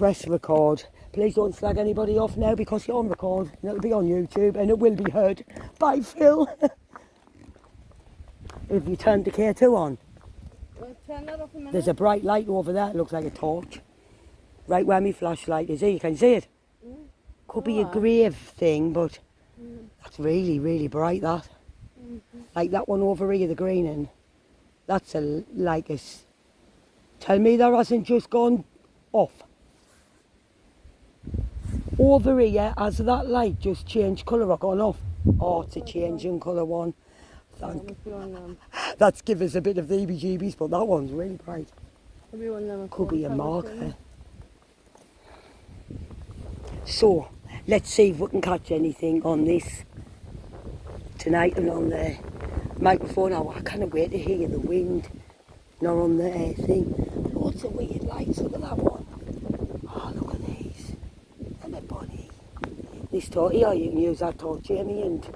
press record. Please don't slag anybody off now because you're on record and it'll be on YouTube and it will be heard by Phil. if you turn the K2 on, Well, turn that off a there's a bright light over there. It looks like a torch. Right where my flashlight is. Here, you can see it. Mm. Could be a grave thing, but mm. that's really, really bright, that. Mm-hmm. Like that one over here, the green one. That's a, like a... Tell me that hasn't just gone off. Over here, has that light just changed colour or gone off? Oh, to a changing colour one. Thank, must be one of them. that's give us a bit of the EBGBs, but that one's really bright. Could be one of them. Could be a marker. So, let's see if we can catch anything on this tonight and on the microphone. Oh, I can't wait to hear the wind. Not on the thing. Lots of weird lights. Look at that one. Oh, look at these. A bunny. This torch, yeah, you can use that torch, Jamie, and...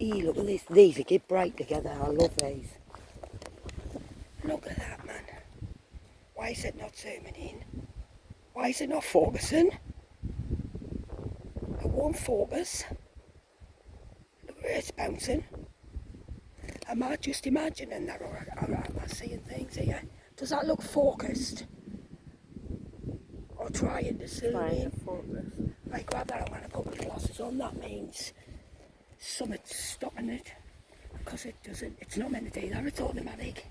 Ee, look at this. These are get bright together. I love these. Look at that, man. Why is it not zooming in? Why is it not focusing? It won't focus. Look where it's bouncing. Am I just imagining that or am I seeing things here? Does that look focused? Or trying to zoom Trying in? to focus. I grab that, I'm going to put my glasses on. That means something's stopping it. Because it doesn't, it's not meant to do that, it's automatic.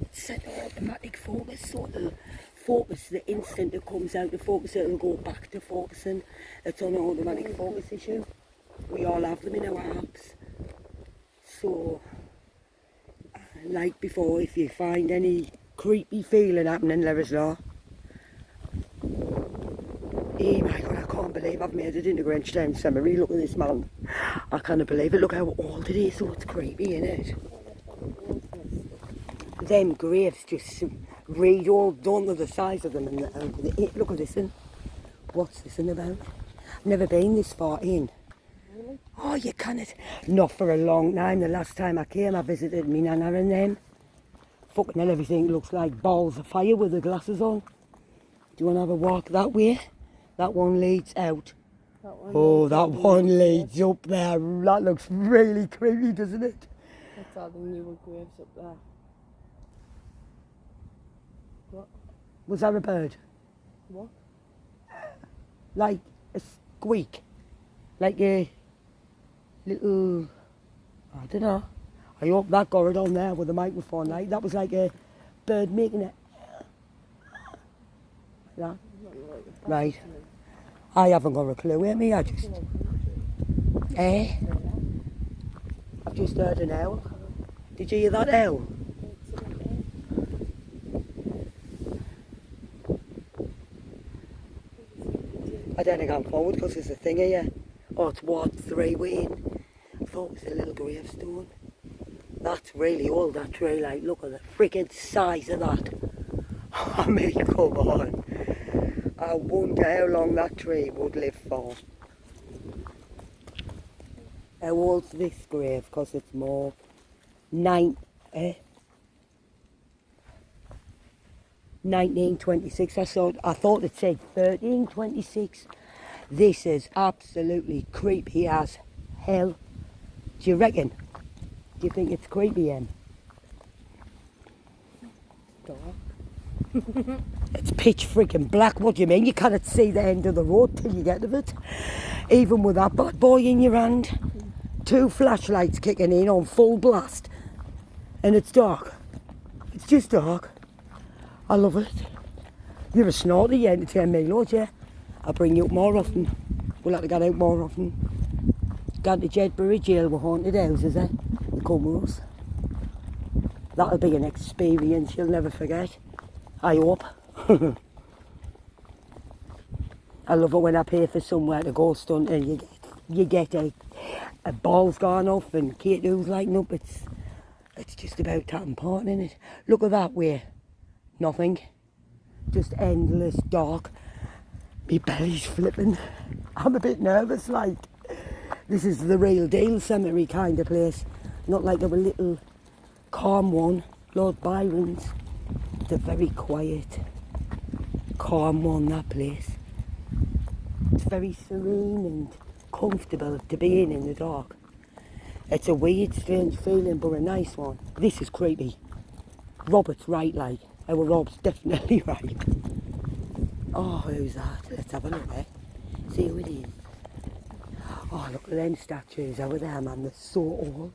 It's set to automatic focus, so it'll focus the instant it comes out of focus, it'll go back to focusing. It's on an automatic focus issue. We all have them in our apps. So, like before, if you find any creepy feeling happening, let us know. Oh my god, I can't believe I've made it into Grangetown Cemetery. Look at this man. I can't believe it. Look how old it is, so it's creepy, isn't it? Them graves just read all done to the size of them. And, uh, the, and the, look at this one. What's this one about? I've never been this far in. Oh, you can't. Not for a long time. The last time I came, I visited me nana and them. Fucking hell, everything looks like balls of fire with the glasses on. Do you want to have a walk that way? That one leads out. That one Oh, that one leads up there. That looks really creepy, doesn't it? That's all the newer graves up there. What? Was that a bird? What? Like a squeak? Like a little. I don't know. I hope that got it on there with the microphone. Like that was like a bird making it. Like that. Right. I haven't got a clue, me? I just. Eh? I've just heard an owl. Did you hear that owl? I don't think I'm forward because there's a thing here. Oh, it's Ward 3 Wayne. I thought it was a little gravestone. That's really all that tree. Like, look at the freaking size of that. I mean, come on. I wonder how long that tree would live for. How old's this grave? Because it's more nine, eh? 1926. I thought I thought it said 1326. This is absolutely creepy as hell. Do you reckon? Do you think it's creepy, Em? Dark. It's pitch freaking black. What do you mean? You cannot see the end of the road till you get to it. Even with that bad boy in your hand. Two flashlights kicking in on full blast. And it's dark. It's just dark. I love it. You're a snorty, you entertain me loads, yeah? I'll bring you up more often. We'll have to get out more often. Down to Jedburgh Jail with haunted houses, eh? Come with us. That'll be an experience you'll never forget. I hope. I love it when I pay for somewhere to go stunt and you get you get a, a ball's gone off and Kate who's lighting up. It's it's just about that important, isn't it? Look at that way. Nothing. Just endless dark. Me belly's flipping. I'm a bit nervous like this is the real deal cemetery kind of place. Not like a little calm one, Lord Byron's. A very quiet, calm one, that place. It's very serene and comfortable to be in in the dark. It's a weird, strange feeling, but a nice one. This is creepy. Robert's right, like. Our Rob's definitely right. Oh, who's that? Let's have a look, eh? See who it is. Oh, look them statues over there, man. They're so old.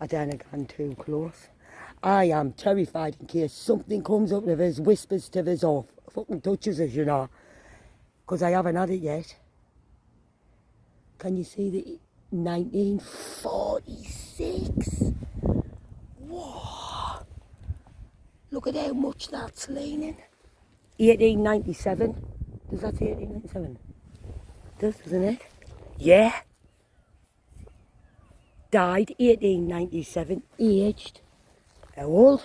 I don't have gone too close. I am terrified in case something comes up to us, whispers to us, or fucking touches us, you know. Because I haven't had it yet. Can you see the 1946? Whoa! Look at how much that's leaning. 1897. Does that say 1897? Does, doesn't it? Yeah. Died 1897, aged. How old?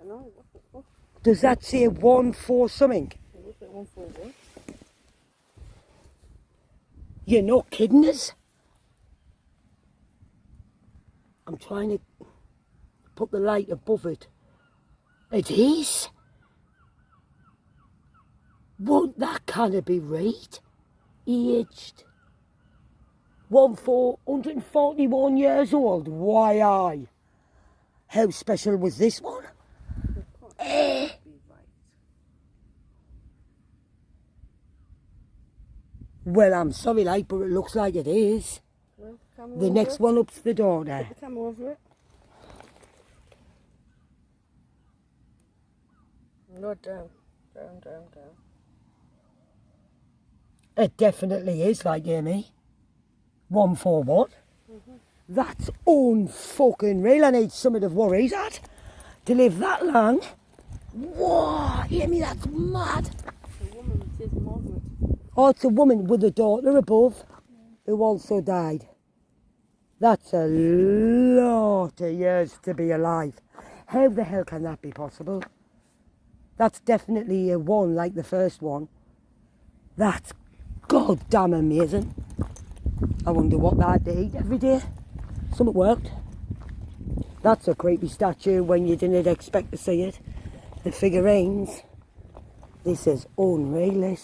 I know, what the fuck? Does that say one for something? It looks like one for one. You're not kidding us? I'm trying to put the light above it. It is. Won't that kind of be right? Aged. One for 141 years old. Why I? How special was this one? Eh. Well, I'm sorry, like, but it looks like it is. Well, The next it. one up's the door. Put the camera over it. No, down. Down, down, down. It definitely is like Amy. One for what? That's unfucking real. I need something of the worries at to live that long. Whoa, Amy, that's mad. The woman says Margaret. Oh, it's a woman with a daughter above who also died. That's a lot of years to be alive. How the hell can that be possible? That's definitely a one like the first one. That's goddamn amazing. I wonder what that did every day. Something worked. That's a creepy statue when you didn't expect to see it. The figurines. This is unreal.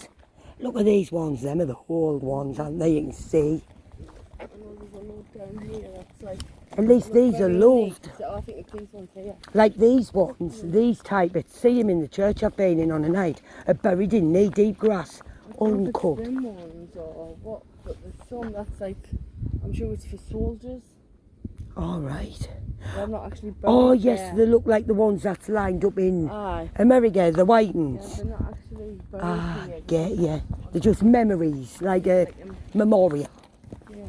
Look at these ones. Them are the old ones, aren't they? You can see. I like. At least these are loved. So I these ones. Like these ones, these type. It see them in the church I've been in on a night. Are buried in knee deep grass, I uncut. them ones or what, but there's some that's like. I'm sure it's for soldiers. All right. They're not actually buried Oh yes, there. they look like the ones that's lined up in Aye. America, the white Yeah, ones. they're not actually buried Ah, get yeah. They're just memories, like a Like, um, memorial. yeah.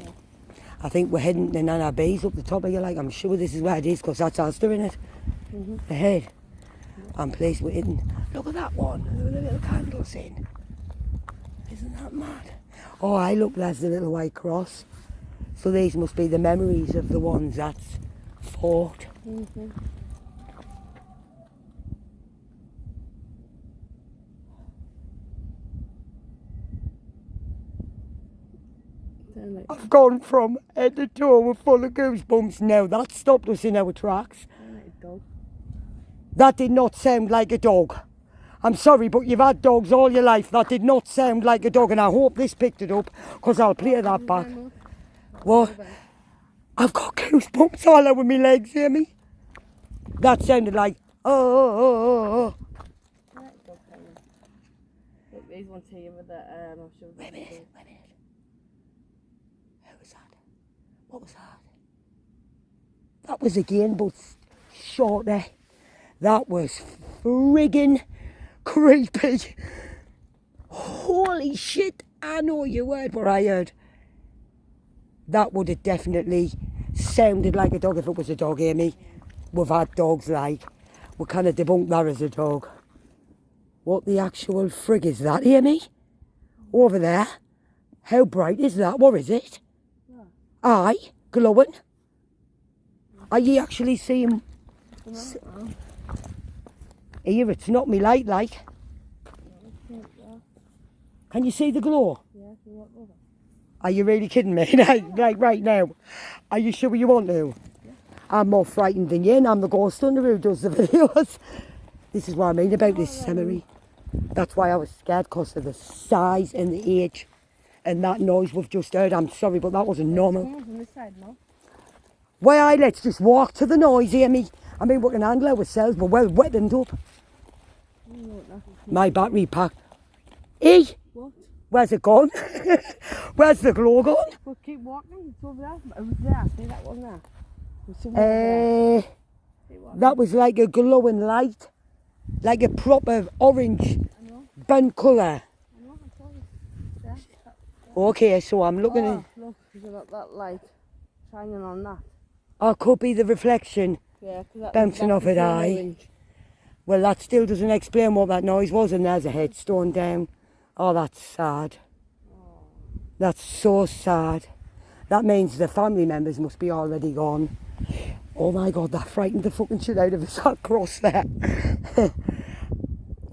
I think we're heading to Nana Bay's up the top of you. Like I'm sure this is where it is, because that's us doing it. Mhm. Ahead. And place we're hidden. Look at that one. At the little candles in. Isn't that mad? Oh, I look. There's the little white cross. So these must be the memories of the ones that's fought. Mhm. I've gone from head to toe with full of goosebumps now. That stopped us in our tracks. they're a dog. That did not sound like a dog. I'm sorry, but you've had dogs all your life. That did not sound like a dog, and I hope this picked it up, because I'll play that back. What? I've got goosebumps all over my legs, hear me? That sounded like, oh, oh, oh, oh, oh. They're like a dog kind of. Look, these ones here with the, um, show. Wait a minute, wait a minute. Who was that? What was that? That was again, but shorter. That was friggin' creepy. Holy shit, I know you heard what I heard. That would have definitely sounded like a dog if it was a dog, Amy. We've had dogs like. We kind of debunked that as a dog. What the actual frig is that, Amy? Over there. How bright is that? What is it? Aye, glowing. Are you actually seeing here? It's not me light like. Can you see the glow? Yeah? Are you really kidding me? like right now. Are you sure you want to? I'm more frightened than you and I'm the ghost hunter who does the videos. This is what I mean about this cemetery. That's why I was scared because of the size and the age. And that noise we've just heard, I'm sorry, but that wasn't normal. Come on from this side now. Why, I let's just walk to the noise, hear me? I mean, we can handle ourselves, but well wetted up. You know what, nothing. My battery pack. E? Where's it gone? where's the glow gone? Well, keep walking. It's over there. It was there. See that one there? Uh, that was like a glowing light, like a proper orange burnt colour. I know. I saw it. There. That- Okay, so I'm looking oh, at. look. You got that light shining on that. Oh, could be the reflection. Yeah, Bouncing off it, orange. Well, that still doesn't explain what that noise was, and there's a headstone down. Oh, that's sad. That's so sad. That means the family members must be already gone. Oh my god, that frightened the fucking shit out of us across there. I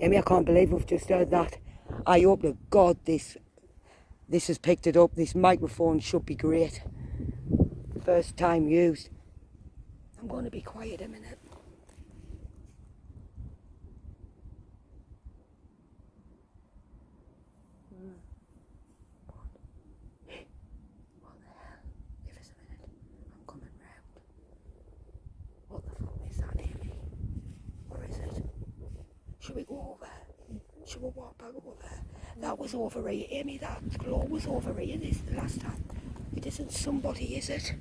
mean, I can't believe we've just heard that. I hope to God this this has picked it up. This microphone should be great. First time used. I'm going to be quiet a minute. Give us a minute. I'm coming round. What the fuck is that, Amy? Or is it? Should we go over? Should we walk back over? There? That was over here, Amy. That glow was over here this the last time. It isn't somebody, is it?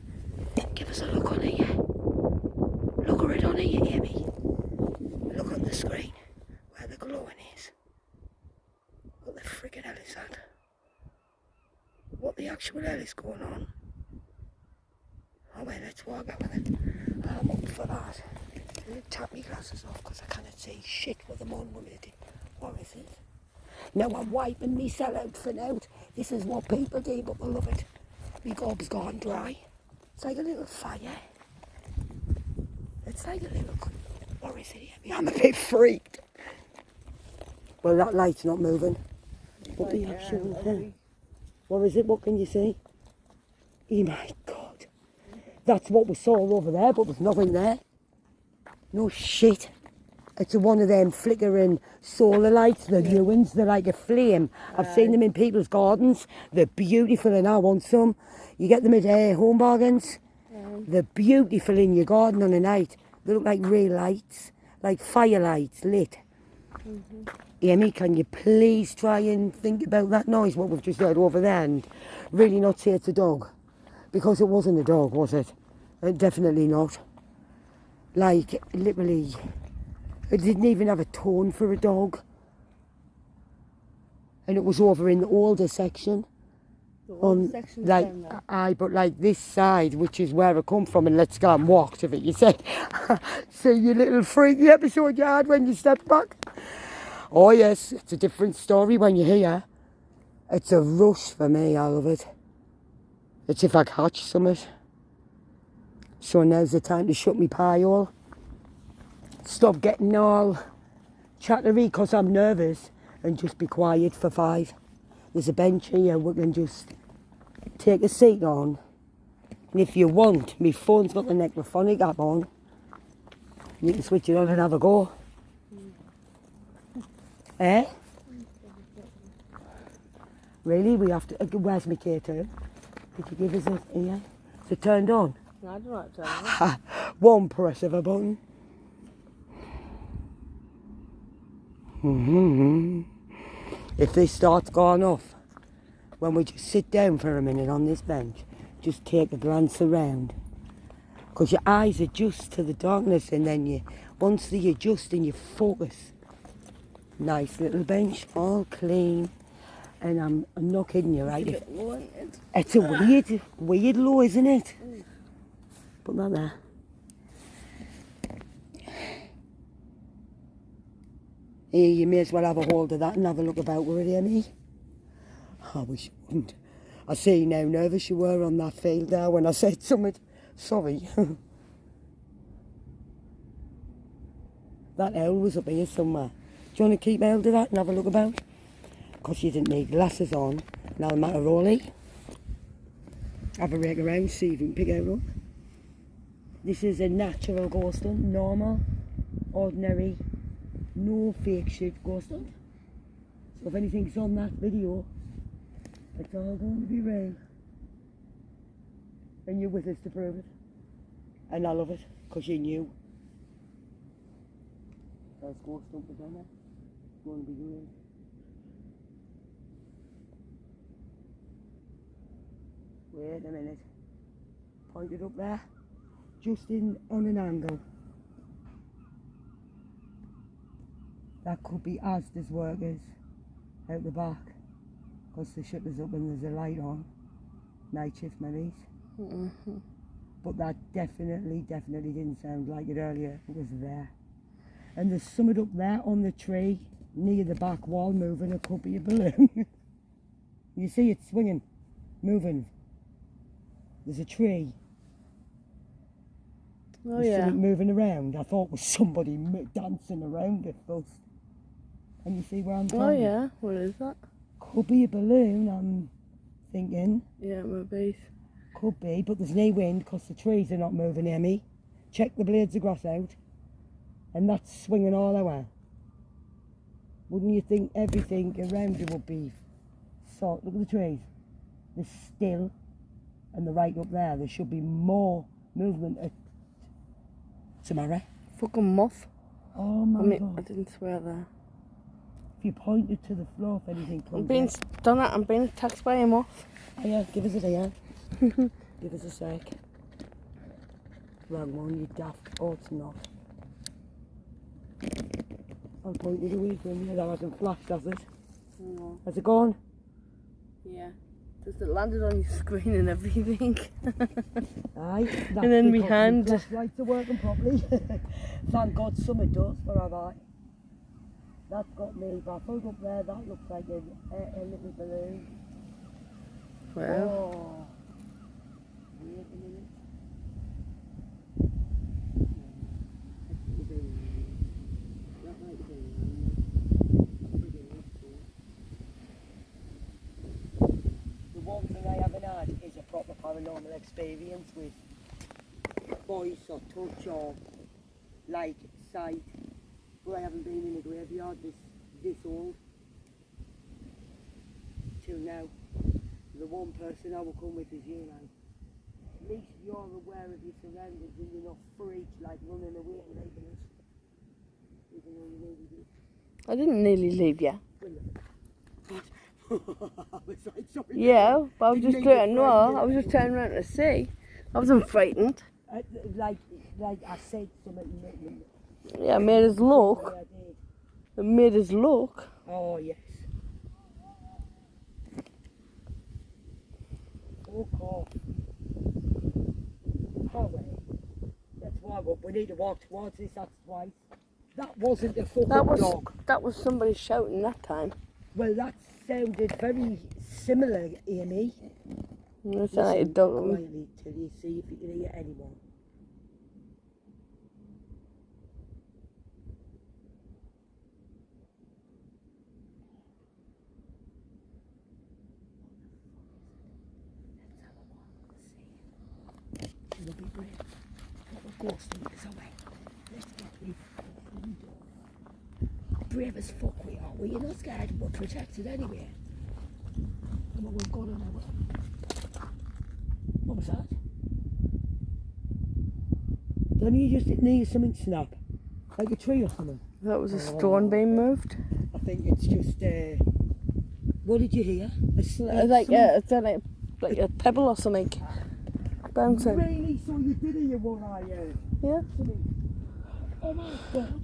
Give us a look on here. Look at it on here, Amy. Look on the screen where the glowing is. What the friggin' hell is that? What the actual hell is going on? Oh wait, let's walk out with it. I'm up for that. Tap my glasses off because I cannot see shit with them on it. What is it? Now I'm wiping myself out for now. This is what people do, but I love it. My gob's gone dry. It's like a little fire. It's like a little. What is it? I'm a bit freaked. Well, that light's not moving. What the actual hell? What is it? What can you see? Oh my god. That's what we saw over there, but there's nothing there. No shit. It's one of them flickering solar lights, the new ones. They're like a flame. I've seen them in people's gardens. They're beautiful and I want some. You get them at uh, home bargains. They're beautiful in your garden on a night. They look like real lights, like firelights lit. Amy, can you please try and think about that noise, what we've just heard over there, and really not say it's a dog? Because it wasn't a dog, was it? Uh, definitely not. Like, literally, it didn't even have a tone for a dog. And it was over in the older section the on section's like aye, but like this side, which is where I come from, and let's go and walk to it. You said, see you little freaky episode you had when you stepped back. Oh yes, it's a different story when you're here. It's a rush for me. I love it. It's if I catch something. So now's the time to shut me pie all. Stop getting all chattery because I'm nervous and just be quiet for five. There's a bench here we can just take a seat on. And if you want, my phone's got the necrophonic app on. You can switch it on and have a go. Eh? Really? We have to. uh, Where's my K2? Did you give us a. Yeah? Is it turned on? I don't to. One press of a button. hmm If this starts going off, when we just sit down for a minute on this bench, just take a glance around. Because your eyes adjust to the darkness and then you, once they adjust and you focus. Nice little bench, all clean. And I'm, I'm not kidding you, right? If, Bit low, ain't it? it's a weird, weird low, isn't it? That there. Here, you may as well have a hold of that and have a look about with it. I wish you wouldn't. I see now nervous you were on that field there when I said something. Sorry. that owl was up here somewhere. Do you want to keep hold of that and have a look about? Because you didn't need glasses on. Now the matter Rolly. Have a rake around, see if you can pick out one. This is a natural ghost ghosting, normal, ordinary No fake shit ghost hunt. So if anything's on that video, it's all going to be real. And you're with us to prove it. And I love it, because you knew. There's ghost hunt again there. It's going to be great. Wait a minute. Point it up there. Just in on an angle. That could be Asda's workers out the back. Because the shutters up and there's a light on. Night shift maybe. Mhm. But that definitely, definitely didn't sound like it earlier. It was there. And there's something up there on the tree near the back wall moving. It could be a balloon. you see it swinging, moving. There's a tree. Oh There's yeah. something moving around. I thought it was somebody dancing around it first. And you see where I'm oh, going. Oh yeah. What is that? Could be a balloon, I'm thinking. Yeah, maybe. Could be, but there's no wind because the trees are not moving me. Check the blades of grass out. And that's swinging all over. Wouldn't you think everything around you would be salt? Look at the trees. They're still. And the right up there, there should be more movement at tomorrow. Fucking moth. Oh my I mean, I didn't swear there. If you pointed to the floor, if anything comes I'm comes being out. done. I'm being attacked by a moth. Oh, yeah, give us a day, Give us a sec. Wrong one, you daft. Oh, it's not. I'll point it away from you. That hasn't flashed, has it? No. Has it gone? Yeah. Just it landed on your screen and everything. Aye. And then we hand- the flashlights are working properly. Thank God some it does, but have I? That's got me baffled up there. That looks like a, a, a little balloon. well, Oh. Wait a minute. That might have been The one thing I haven't is a paranormal experience with voice or touch or like sight. Well, I haven't been in a graveyard this this old till now. The one person I will come with is you, man. At least you're aware of your surroundings and you're not freaked like running away and leaving us. Even though you nearly did. I didn't nearly leave you. I was like, sorry. Yeah, but I was just turning. No. I was just turning around to see. I wasn't frightened. Uh, like, like I said something. you made me- Yeah, I made us look. It made us look. Oh, yes. Walk off. Oh, walk up. We need to walk towards this. That's twice. That wasn't a fucking That was dog. that was somebody shouting that time. Well, that sounded very similar, Amy. Like a Listen dog. quietly till you see if you can hear anyone. It'll be brave. What a ghost is away. Let's get me fucking dog. Brave as fuck we are. We're not scared. We're protected anyway. Come on, we've got an hour. What was that? Don't you just need something snap? Like a tree or something? That was a stone being moved. I think it's just, uh, what did you hear? A s- uh, It's like it's like like a pebble or something bouncing. Really? So you did hear I heard? Yeah. Something. Oh my god.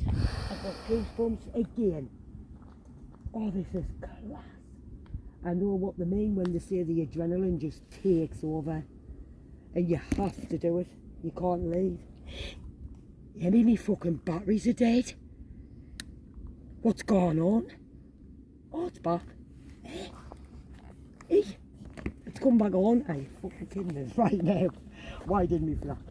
I've got goosebumps again. Oh, this is class. I know what they mean when they say the adrenaline just takes over and you have to do it. You can't leave. Me, me fucking batteries are dead. What's going on? Oh, it's back. Eh? It's come back on. Hey, fucking kidding us right now. Why didn't we flat?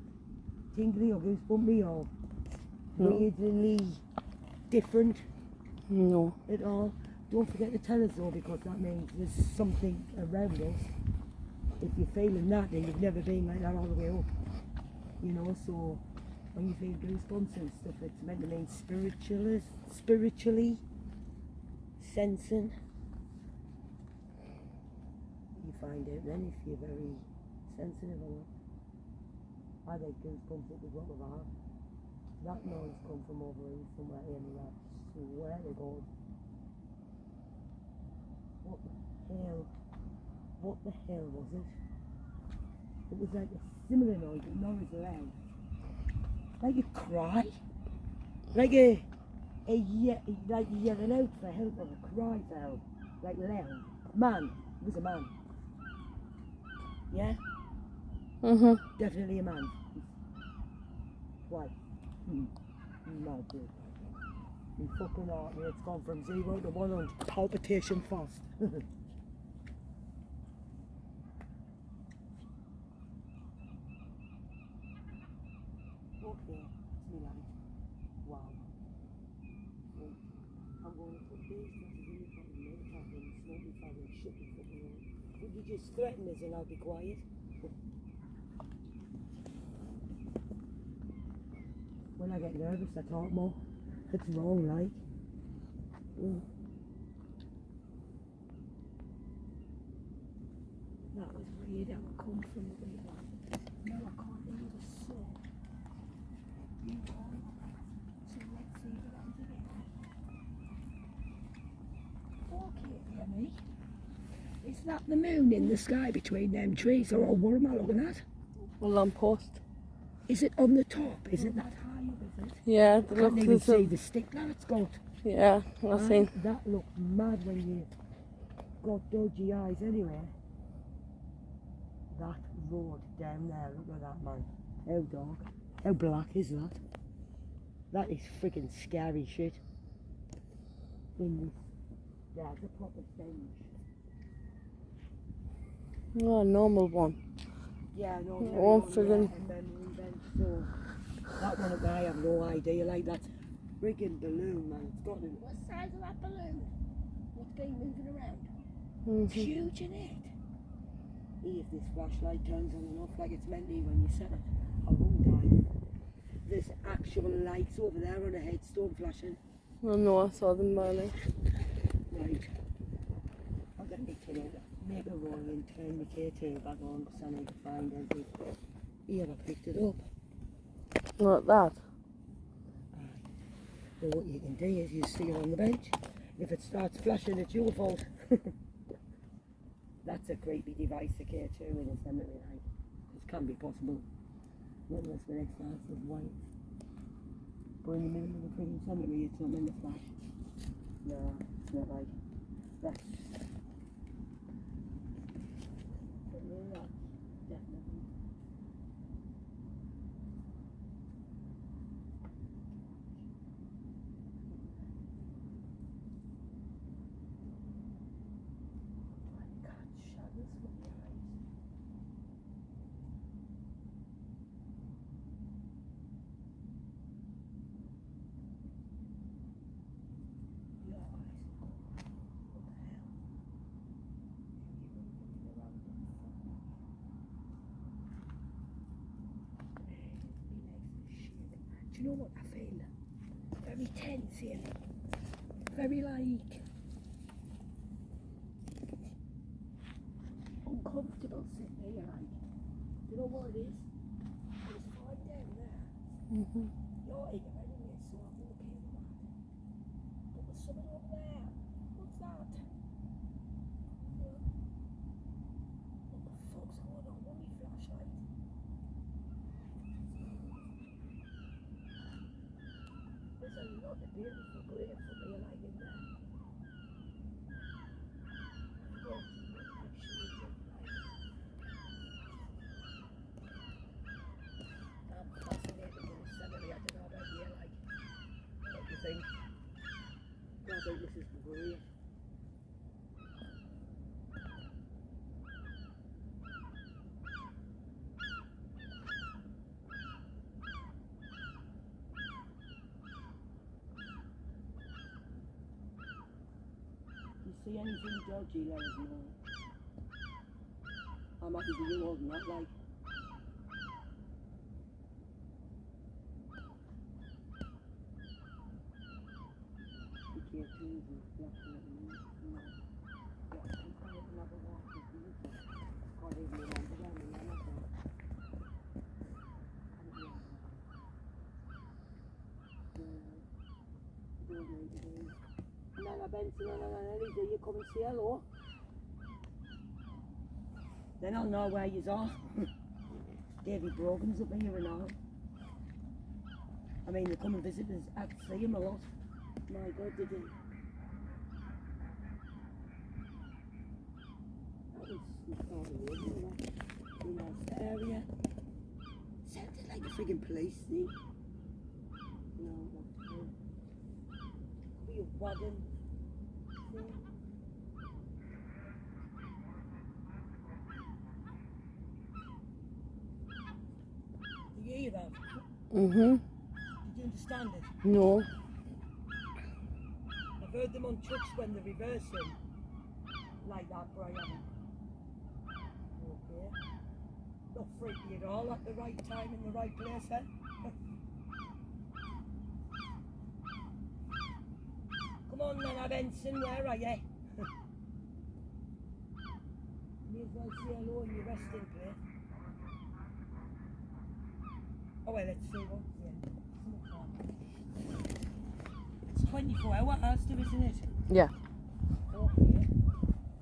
tingly or goosebumpy or No. weirdly different No. at all. Don't forget to tell us though because that means there's something around us. If you're feeling that then you've never been like that all the way up. You know, so when you feel goosebumps and stuff it's meant to mean spiritually spiritually sensing. You find out then if you're very sensitive or not. I get goosebumps at the drop of a hat. That noise come from over here somewhere and I swear to God. What the hell? What the hell was it? It was like a similar noise, but not as loud. Like a cry. Like a, a ye- like yelling out for help or a cry sound. Like loud. Man. It was a man. Yeah? Mhm. Definitely a man. Why? Hmm. No good. You fucking heart rate's gone from zero to one on palpitation fast. okay, Wow. I'm going to put this really fucking in the bathroom. it's me light. Wow. Right. I'm going to put these glasses in the fucking middle pocket and smoke me father and shut the fucking mouth. Would you just threaten us and I'll be quiet? When I get nervous, I talk more. It's wrong, like. Mm. That was weird how it come from the way that. No, I can't hear the song. You can't. So let's see what happens again. Okay, hear me. Is that the moon in the sky between them trees, or what am I looking at? A lamppost. Is it on the top? Is it that high Yeah, the can't look even see a, the stick that it's got. yeah, I Right? seen. That looked mad when you got dodgy eyes anyway. That road down there, look at that man. How dark. How black is that? That is freaking scary shit. In this, yeah, the proper thing. Oh, a normal one. Yeah, no, Oh, very friggin- long, yeah, and memory bench, so that one I have no idea. Like that friggin' balloon, man. It's got to. What size of that balloon? What's been moving around? Mhm. Huge in it. If this flashlight turns on and off like it's meant to when you set it, I won't die. There's actual lights over there on a headstone flashing. I know, I saw them earlier. Right. I'm gonna need to make a roll and turn the K2 back on because I need to find everything. Here, I picked it up. Like that. So what you can do is you stick it on the bench. If it starts flashing, it's your fault. That's a creepy device to care to in a cemetery like. It can be possible. Not unless the next starts with white. But in the middle of the freaking cemetery, it's not meant to flash. No, it's not like. That's. But yeah, that's definitely. My God, shadows from your eyes. Your eyes. What the hell? You were looking around the Do you know what I feel? Very tense here. Very like uncomfortable sitting here like. You know what it is? It's fine down there. Mhm. You're here anyway, so I'm okay with that. But there's something over there. What's that? What the fuck's going on with my flashlight? There's a lot of beautiful graves Hallelujah. You see anything dodgy, let us know. I'm happy to be old, not like Benson and Nana Ellie, you come say hello? Oh. Then I'll know where you are. Davy Brogan's up here and all. I mean, they come and visit us. I see him a lot. My God, did he? That was in that area. Sounded like a friggin' police thing. No, not. Could be a wagon thing. Do you hear that? Mm-hmm. Did you understand it? No. I've heard them on trucks when they're reversing. Like that, but I haven't. Okay. Not freaky at all at the right time in the right place, eh? Come on then, Benson, where are you? May as well say hello in your resting place. Oh well, let's see what's here. It's 24 hours, still, isn't it? Yeah. Oh, okay.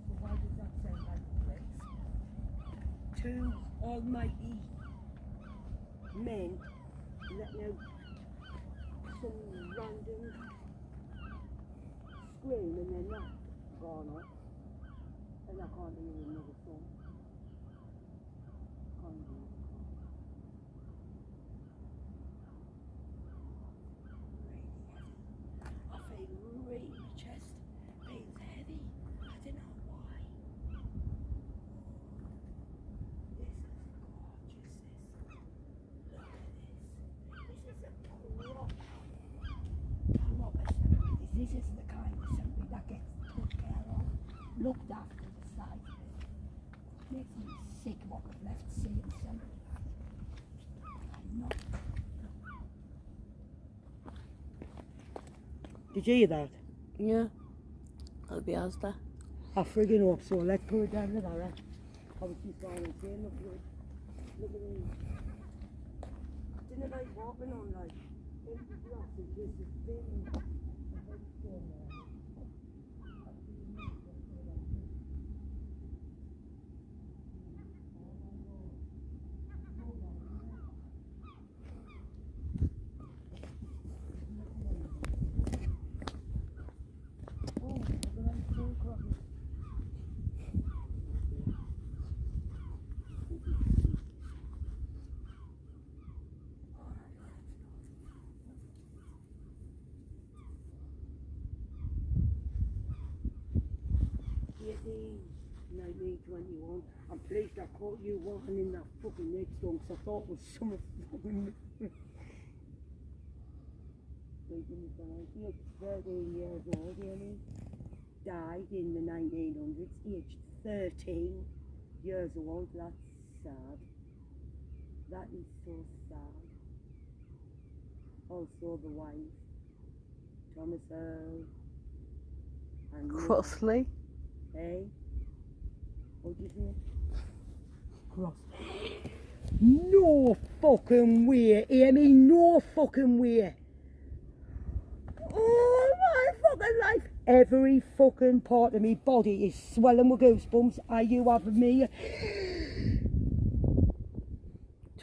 So why does that sound like? Two almighty men letting out some random scream and then that gone off. And I can't hear another song. Can't hear it. I feel really, my chest feels heavy. I don't know why. This is gorgeous. This. Look at this. This is a proper, proper cemetery. This is the kind of cemetery that gets took care of, looked after the side of it. Makes me sick what we've left seeing cemetery. I'm not. Did you hear that? Yeah. I'll be Asda. I friggin' hope so. Let's put it down that, right? I just going and saying, look at it. Look at him. Didn't it like walking on like empty grass and just a thin headstone there. Oh, look at that stone crossing. Eighteen, nineteen, twenty-one. I'm pleased I caught you walking in that fucking headstone 'cause I thought it was some fucking. The He's 13 years old, you know. Died in the 1900s, aged 13 years old. That's sad. That is so sad. Also, the wife, Thomas Earl, Crossley. eh? What do you say? Cross. No fucking way, Amy, no fucking way. Oh my fucking life. Every fucking part of me body is swelling with goosebumps. Are you having me?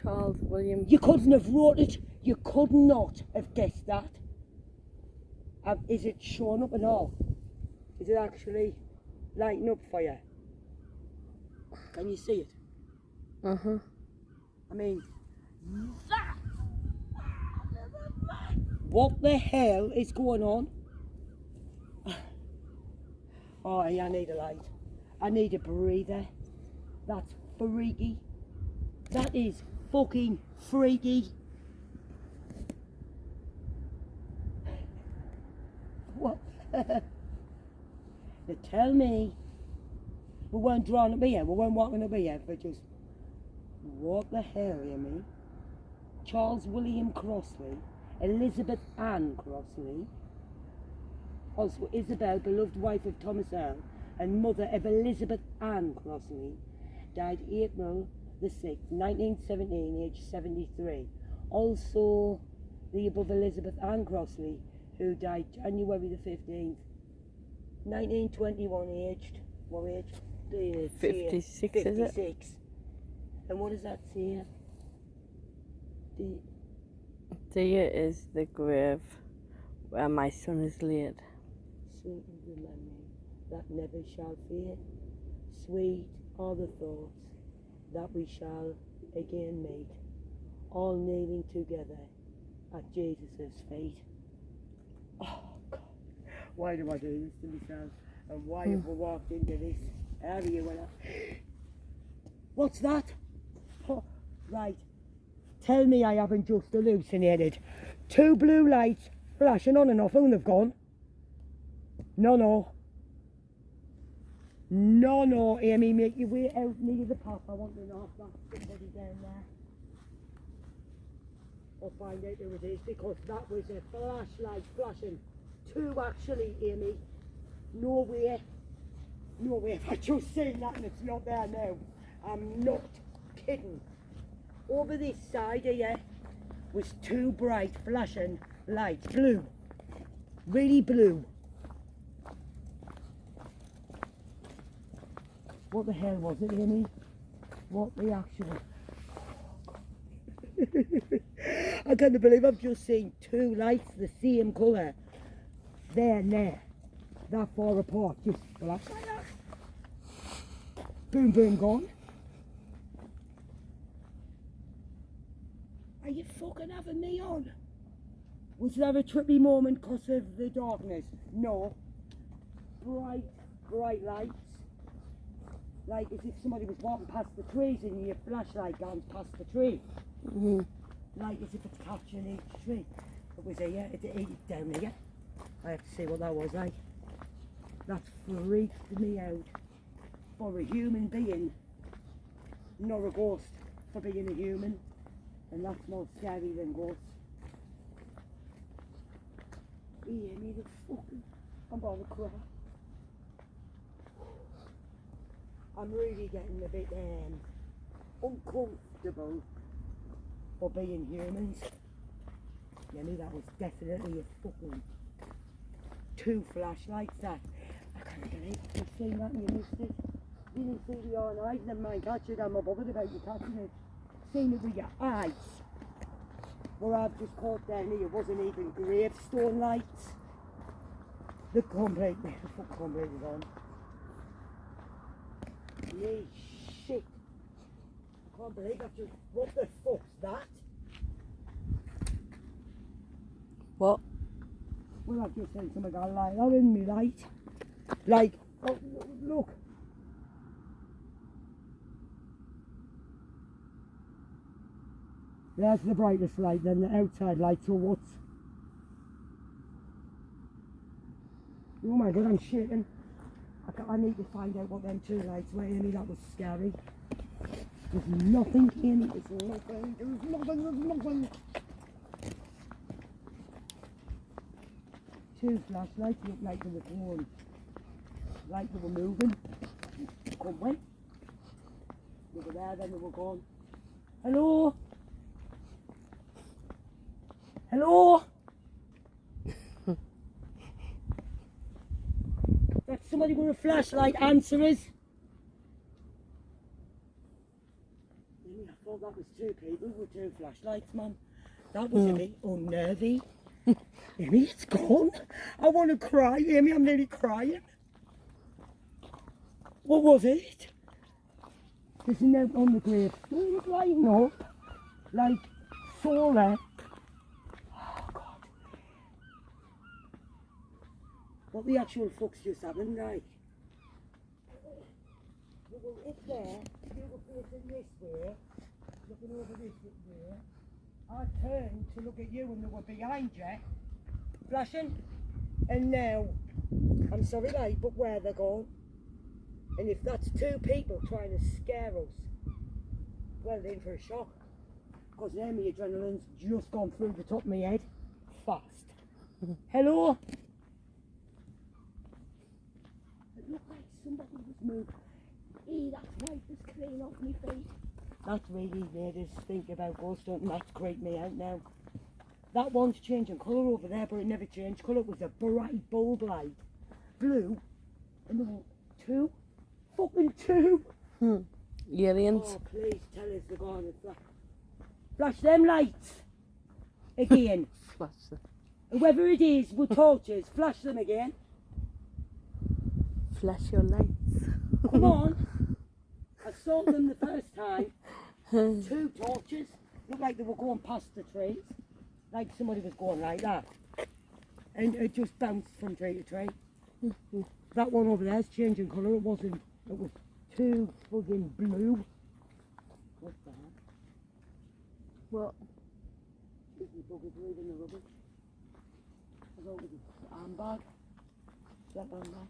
Charles William. You couldn't have wrote it. You could not have guessed that. Um, is it showing up and all? Is it actually lighting up for you? Can you see it? Uh huh. I mean, that. What the hell is going on? Oh, I need a light. I need a breather. That's freaky. That is fucking freaky. What? Now tell me, we weren't drawn up here, we weren't walking up here for just, what the hell, you mean? Charles William Crossley, Elizabeth Ann Crossley, also Isabel, beloved wife of Thomas Earl, and mother of Elizabeth Ann Crossley, died April the 6th, 1917, aged 73. Also, the above Elizabeth Ann Crossley, who died January the 15th, 1921, aged, what age? The- 56, is it? And what does that say? The, There is the grave where my son is laid. sweet is the memory that never shall fade. Sweet are the thoughts that we shall again meet, all kneeling together at Jesus' feet. Oh God, why do I do this to myself? And why hmm. have we walked into this I... What's that? Oh, right. Tell me I haven't just hallucinated. Two blue lights flashing on and off and they've gone. No, no. No, no, Amy, make your way out near the path. I want to know if that's somebody down there. I'll find out who it is because that was a flashlight flashing. Two actually, Amy. No way. No way. I just seen that and it's not there now. I'm not kidding. Over this side here was two bright flashing lights. Blue. Really blue. What the hell was it, Amy? What the actual... I can't believe I've just seen two lights the same colour. There and there. That far apart. Just like. Boom, boom, gone. Are you fucking having me on? Was there a trippy moment because of the darkness? No. Bright, bright lights. Like as if somebody was walking past the trees and your flashlight gone past the tree. Mm-hmm. Like as if it's capturing each tree. It was here, it, it, down here. I have to see what that was like. That freaked me out. For a human being, not a ghost, for being a human. And that's more scary than ghosts. Yeah, me the fucking, I'm gonna cry. I'm really getting a bit um, uncomfortable for being humans. Yeah, me that was definitely a fucking two flashlights that. I can't believe you've seen that you missed it. Didn't see the own eyes, never mind catch it, I'm not bothered about you catching it. Seen it with your eyes. Where I've just caught down here wasn't even gravestone lights. The completely, the fuck completely gone. Me shit. I can't believe I've just, what the fuck's that? What? Well, I've just seen something got light that in me light. Like, oh, look. There's the brightest light, then the outside light, so what's... Oh my god, I'm shaking. I, I need to find out what them two lights were, Amy, that was scary. There's nothing, Amy, there's nothing, there's nothing, there's nothing. two flashlights looked like they were going, like they were moving. Come on. They were there, then they were gone. Hello? Hello? That's somebody with a flashlight, answer is? I thought that was two people with two flashlights, man. That was a hmm. bit unnervy. Amy, it's gone. I want to cry, Amy. I'm nearly crying. What was it? There's a note on the gravestone lighting up. Like solar. Oh, God. What the actual fuck's just happened, like? You were up there, you facing this way, looking over this way. I turned to look at you and they were behind you, flashing, and now I'm sorry, like, but where they're going. And if that's two people trying to scare us, well, they're in for a shock. Because now my adrenaline's just gone through the top of my head. Fast. Hello? It looked like somebody was moving. Hey, that's white was clean off my feet. That really made us think about ghost hunting. That's creeped me out now. That one's changing colour over there, but it never changed colour. It was a bright bulb light. Blue. And then two. Fucking two. Hmm. Aliens. Oh, please tell us they're going to flash. Flash them lights. Again. Flash them. Whoever it is with torches, flash them again. Flash your lights. Come on. I saw them the first time. Two torches. Looked like they were going past the trees. Like somebody was going like that. And it just bounced from tree to tree. That one over there's changing colour. It wasn't. It was too fucking blue. What the heck? What? Is the buggers leaving the rubbish? I thought it was an handbag. That handbag.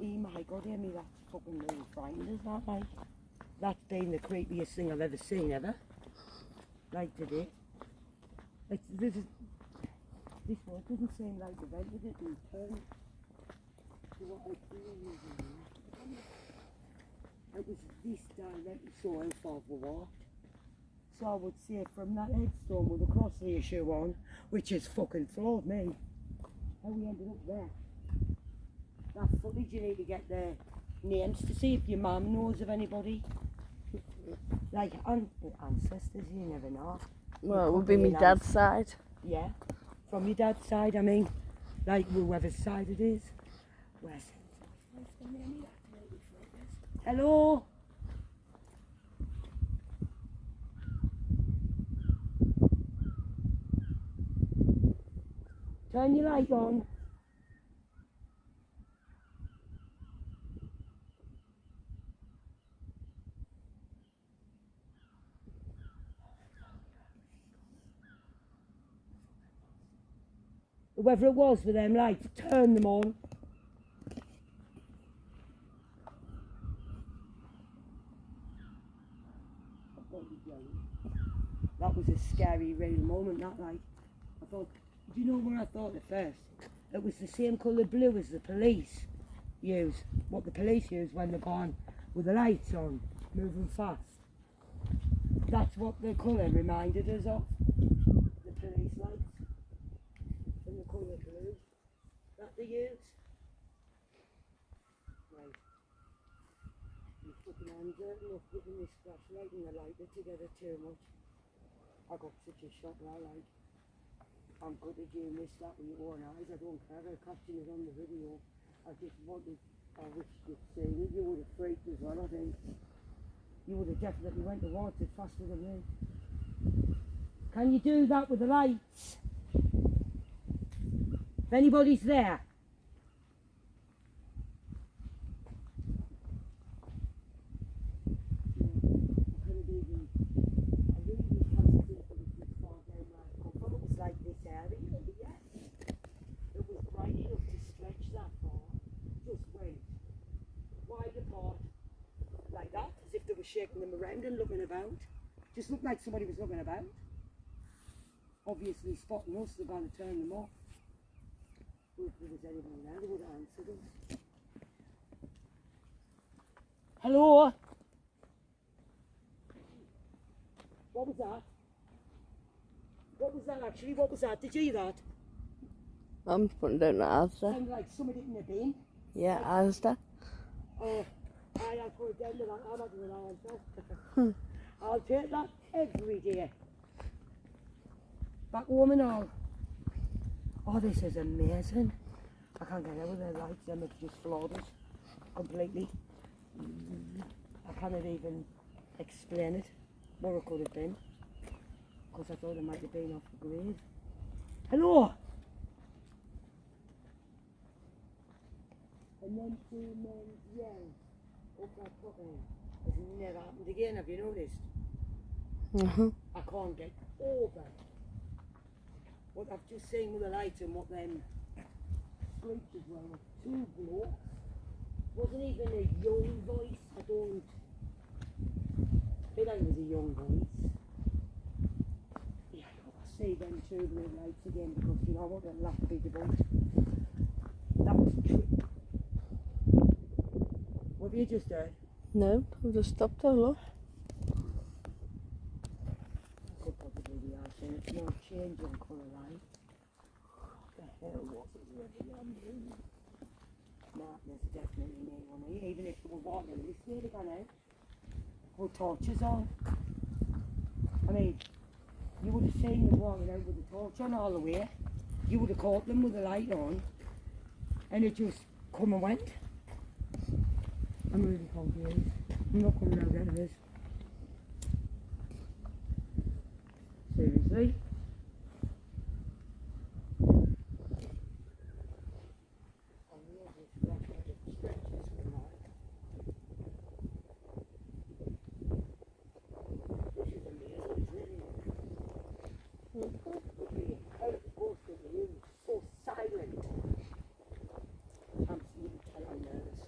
Oh my god, me, that's fucking really frightened us, that like. That's been the creepiest thing I've ever seen ever. Like today. It's, this is, this one doesn't seem like the vent, it and turn to what I feel It was this directly so how far we walked. So I would say from that headstone with the cross issue on, which has fucking floored me, how we ended up there. That footage you need to get their names to see if your mum knows of anybody. Like an- ancestors, you never know. Well, it would be my dad's side. Yeah. From your dad's side, I mean. Like whoever's side it is. Where's Hello? Turn your light on. Whoever it was with them lights, turn them on. That was a scary, real moment, that like. I thought, do you know what I thought at first? It was the same colour blue as the police use, what the police use when they're gone with the lights on, moving fast. That's what the colour reminded us of, the police lights and the blue that they use. Right. I'm fucking hands hurting up giving this flashlight and the lighter together too much. I got such a shock now, like. I'm good at doing this, that with your own eyes. I don't care. I'm catching it on the video. I just wanted, I wish you'd seen it. You would have freaked as well, I think. You would have definitely went to water faster than me. Can you do that with the lights? Anybody's there. like this area here. It was bright enough to stretch that far. Just went wide apart like that, as if they were shaking them around and looking about. Just looked like somebody was looking about. Obviously spotting us, they're going to turn them off. Hello? What was that? What was that actually? What was that? Did you hear that? I'm putting down the Asda. Sounded like somebody in a bin. Yeah, Asda. Oh, I have put down to that. I'm not doing that myself. I'll take that every day. Back home and all. Oh, this is amazing. I can't get over with the lights. Them have just floored us completely. I cannot even explain it. What it could have been. Because I thought it might have been off the grid. Hello! And then two men yelled up that fucking. It's never happened again, have you noticed? Uh-huh. I can't get over what I've just seen with the lights and what them streets were, Two blokes. Wasn't even a young voice. I don't. Feel like it was a young voice. Yeah, I see them two blue lights again because you know what? To be about. That was true. What have you just heard? No, I've just stopped there, look. Could possibly be our thing. It's no change in colour on doing? Martin's definitely near one here, even if they were walking this way they gone out. Or torches on. I mean, you would have seen them walking out with the torch on all the way. You would have caught them with the light on. And it just come and went. I'm really cold, confused. I'm not coming out of this. Seriously? Oh, yeah, this black headed stretches for mine. This is amazing, isn't it? Looking out of both of you, so silent. Absolutely telling nervous.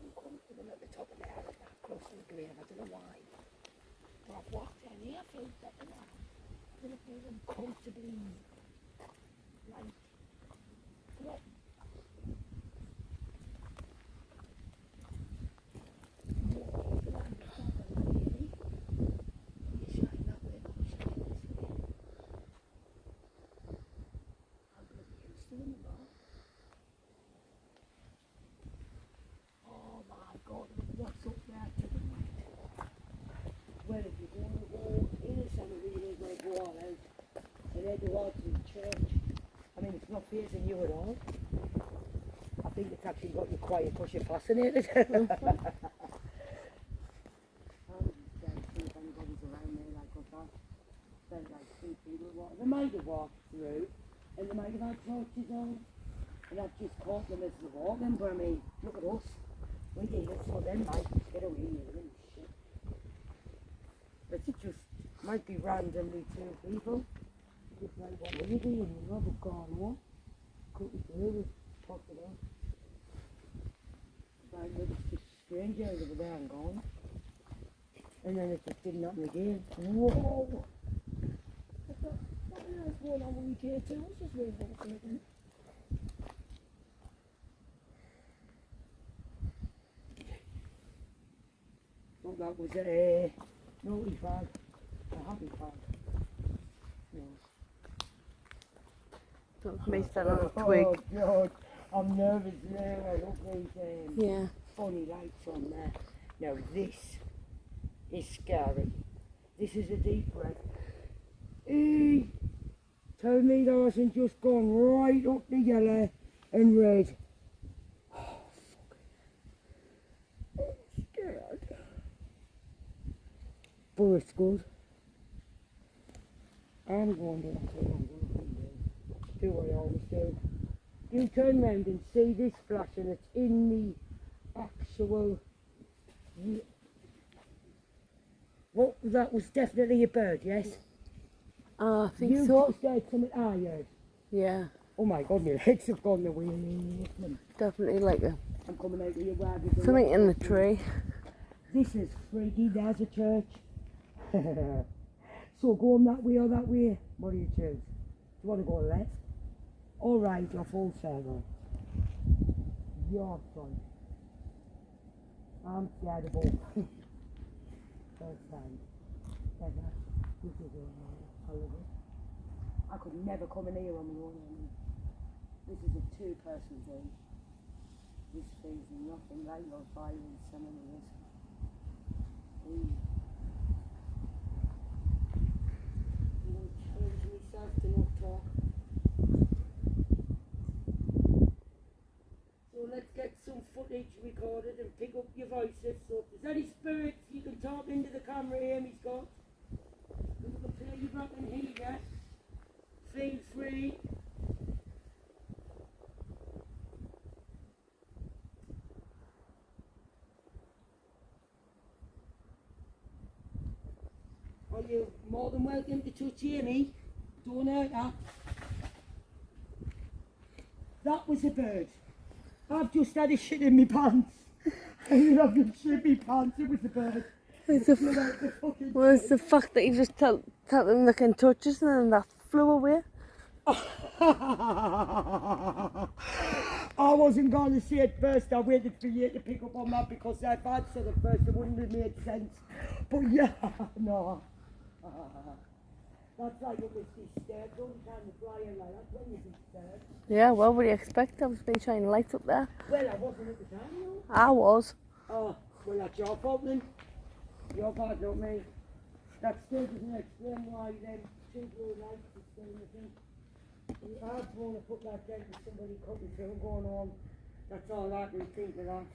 uncomfortable at the top of the hour that close to the grave. I don't know why. But I've walked down here, I feel better now. I don't feel uncomfortably like what? More than proper, really. You shine that way, not shine this way. I'm gonna be used to them now. Oh my god, what's up there to the right? Well, if you're going to go in the cemetery, you're going to go all out and head towards the church. I mean, it's not facing you at all. I think it's actually got you quiet because you're fascinated. I'm just trying to see if anybody's around there like us. I felt like two people walking. They might have walked through and they might have had torches on. And I've just caught them as they're walking, but I mean, look at us. We did it, so then might get away with it and shit. But it just might be randomly two people. Just like what we're doing, you know, we've gone on. Couldn't do it, possible. Like, but it's just strange out over there and gone. And then it just didn't happen again. Whoa! What the what the hell's going on with you here too? What's this way walking again? Thought that was a naughty fag, a happy fag. No. Don't me stand on a twig. Oh God, I'm nervous now. I look these um, Yeah. funny lights on there. Now this is scary. This is a deep breath. Me that hasn't just gone right up the yellow and red. Oh, fuck. I'm scared. It's good. I'm going to. Do what I always do. You turn round and see this flash and it's in the actual Ye- that was definitely a bird, yes? Ah, I think you so. just heard something I heard. Yeah, Oh my god, my legs have gone away. I'm definitely like a coming out of your wagon. something in the tree. This is freaky, there's a church. so going that way or that way? What do you choose? Do you want to go left? All right, or full circle? Your choice. I'm scared of This is a holiday. I could never come in here on my own. I mean, this is a two-person thing. This thing's nothing like your fire and seminaries. Mm. I'm gonna change myself to not talk. recorded and pick up your voices. So if there's any spirits you can talk into the camera here, he's got. We can play you back in here. Feel free. Are you more than welcome to touch Amy. Don't hurt her. That was a bird. I've just had a shit in my pants. I ended up in shit in my pants. It was a bird. Flew out the fucking where's the fact that you just tell, tell them they can touch us and then that flew away? I wasn't going to see it first. I waited for you to pick up on that because if I'd said it first, it wouldn't have made sense. But yeah, no. That's like it was disturbed. Don't kind of flying like that when you're disturbed. Yeah, well, what do you expect? I've been shining lights up there. Well, I wasn't at the time, no. I was. Oh, well, that's your fault then. Your part, not me. That still doesn't explain why them two blue lights are still in the thing. I'd want to put that down to somebody cutting through going on. That's all I can think of that.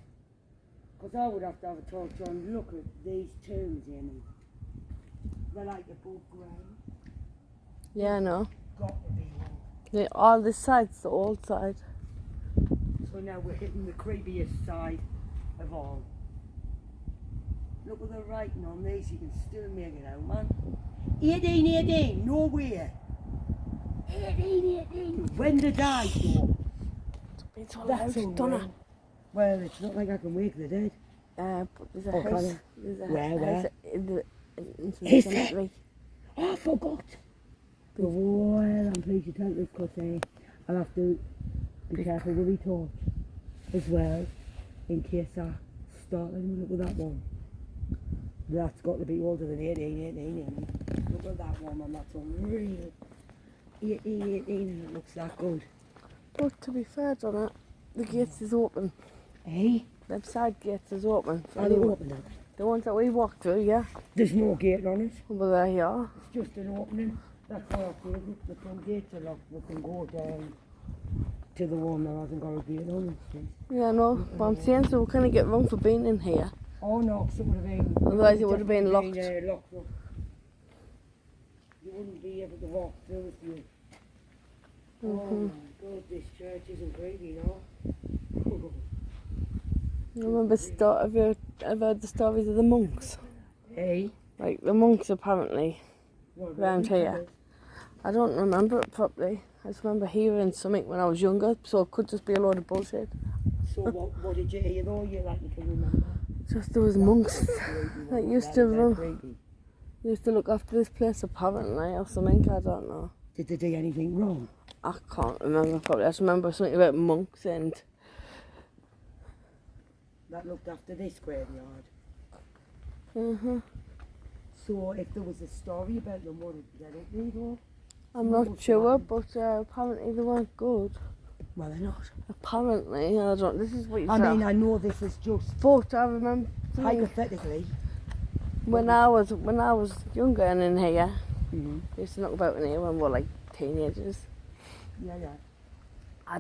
Because I would have to have a talk to him. Look at these tunes, Amy. They're like above ground. Yeah, I know. Got to be all this side's the old side. So now we're hitting the creepiest side of all. Look at the writing on these, you can still make it out, man. 18, 18, nowhere. 18, 18. When did I go? It's all That's out, all. Well, it's not like I can wake the dead. Uh, but there's a Oh, house. There's a Where, house where? in the in, in Is the there? cemetery. Oh, I forgot. Well, I'm pleased you tell this because uh, I'll have to be careful with my torch as well in case I start at that one. That's got to be older than 18, 18, 18. Look at that one, and that's unreal. 18, 18, and it looks that good. But to be fair, Donna, the gates is open. Hey, Them side gates is open. are they open now? The ones that we walked through, yeah. There's no gate on it. Well, there you are. It's just an opening. That's why I feel the front gates are locked, we can go down to the one that hasn't got a gate on it. Yeah, no. But I'm saying so we're kind of get wrong for being in here. Oh no, 'cause it would have been. Otherwise it would have been locked. uh, locked up. You wouldn't be able to walk through if you. Oh Mhm. my god, this church isn't creepy, no? I remember have you I've heard the stories of the monks? hey, Like the monks apparently. Round here. I don't remember it properly. I just remember hearing something when I was younger, so it could just be a load of bullshit. So what, what did you hear though? You like you can remember? Just there was monks that used to run- used to look after this place apparently or something, I don't know. Did they do anything wrong? I can't remember probably. I just remember something about monks and That looked after this graveyard. uh So if there was a story about them, what did they read though? I'm not sure, but uh, apparently they weren't good. Well, they're not. Apparently, I don't. This is what you I mean, I know this is just but I remember hypothetically. when I was when I was younger and in here. Mm-hmm. I used to knock about in here when we were like teenagers. Yeah, yeah. I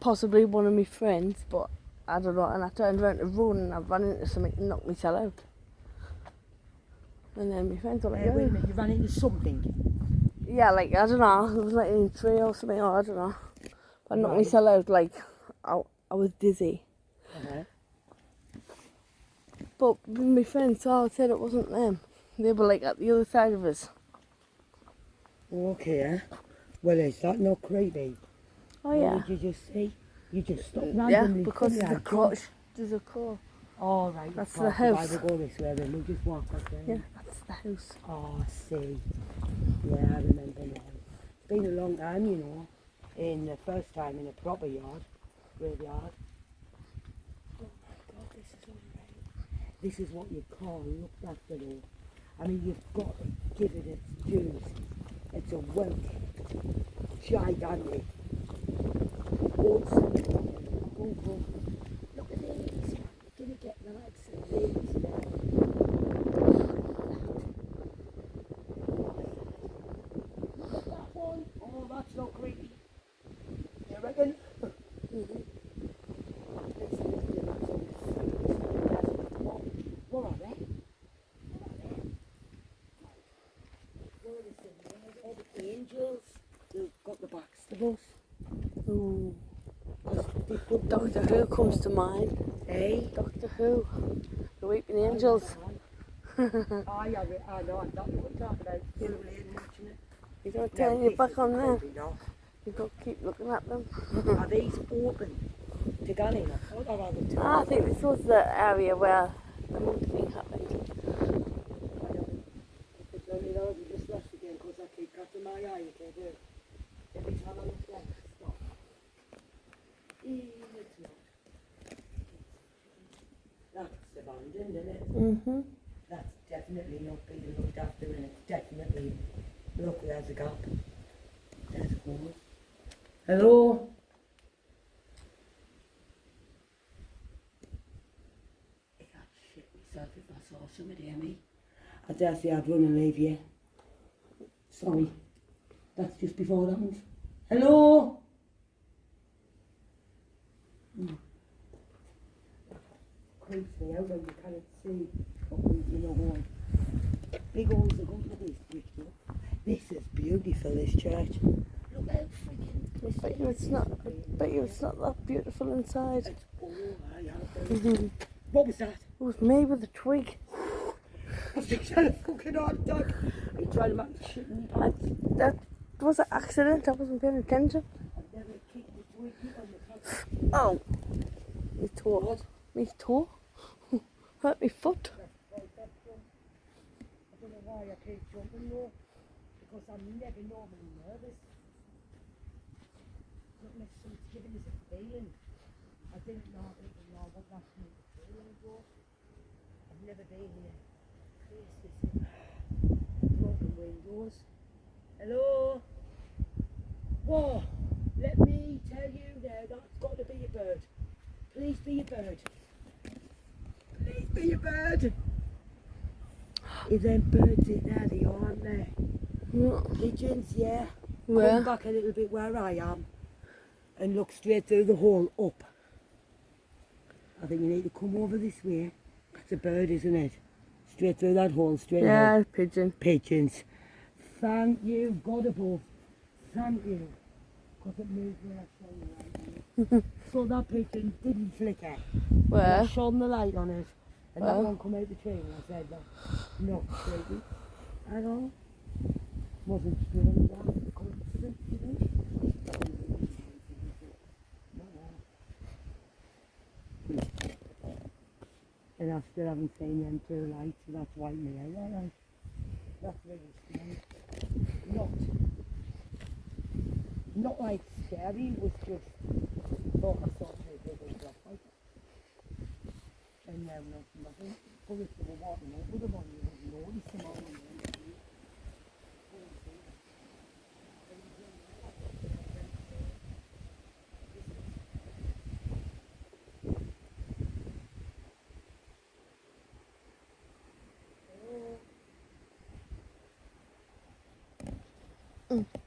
Possibly one of my friends, but I don't know. And I turned around to run and I ran into something and knocked myself out. And then my friends were like, Uh, wait a minute, you ran into something. yeah, like I don't know. It was like in a tree or something. Or I don't know. But not Right. myself out like I, I was dizzy. Uh-huh. But my friends saw, it said it wasn't them. They were like at the other side of us. Okay. eh? Well, is that not creepy? Oh What yeah. did you just see? You just stopped Yeah, because there's a car. There's a car. Oh, right. That's the house. Will go this way, then we'll just walk up there. Yeah, that's the house. Oh, I see. Yeah, I remember now. It's been a long time, you know. In the first time in a proper yard, graveyard. Oh my God, this is alright. This is what you call looked after though. I mean, you've got to give it its dues. It's a kept, gigantic, go. Look at these. You're going to get the likes of these now. Look at that one. Oh, that's not creepy. You reckon? What are they? What are they? What are they? All the got the Baxter Ooh. They put Doctor Who comes to mind. Hey? Doctor Who. The Weeping Angels. I have it, I know, I'm not talking about. Full lane watching it. You don't No, turn your back on them. You've got to keep looking at them. Are these open to go in? I thought I rather two. Ah, I think this was the area where the motor thing happened. It's only those who just left again because I keep catching my eye, okay, do. Every time I look left, stop. Even it's not. That's abandoned, isn't it? Mm-hmm. That's definitely not being looked after and it's definitely, look, there's a gap. There's a hole. Hello? I can't shit myself if I saw somebody me. I dare say I'd run and leave you. Sorry. That's just before that one. Hello? Hmm. Creeps me out when you can't see what we, you know, going. Big holes are good with these bricks, look. This is beautiful, this church. Look how freaking Bet you it's not. I bet you it's not that beautiful inside. It's all I have. Mm-hmm. What was that? It was made with a twig. I think had a fucking hard attack. Are you trying to make me shit in my I, pants? that was an accident. I wasn't paying attention. Oh, me toe. Me toe. Hurt me foot. I don't know why I. Because I'm never normally nervous. I didn't. I've never been windows. Hello? Whoa! Let me tell you now, that's got to be a bird. Please be a bird. Please be a bird. Is them birds in there? They aren't there. Pigeons, yeah. Come back a little bit where I am and look straight through the hole up. I think you need to come over this way. That's a bird, isn't it? Straight through that hole, straight. Yeah, pigeon. Pigeons. Thank you, God above. Thank you. Because it moved when I shone the light on it. so that pigeon didn't flicker. When I shone the light on it. And that Well. one come out the tree and I said, no, not creepy at all. Wasn't feeling that coincidence, you? And I still haven't seen them two lights, so that's why me out, alright. That's really strange. Not, not like scary, was just, thought I saw two big black lights. And now nothing. But if were walking over the one, you wouldn't notice them all. in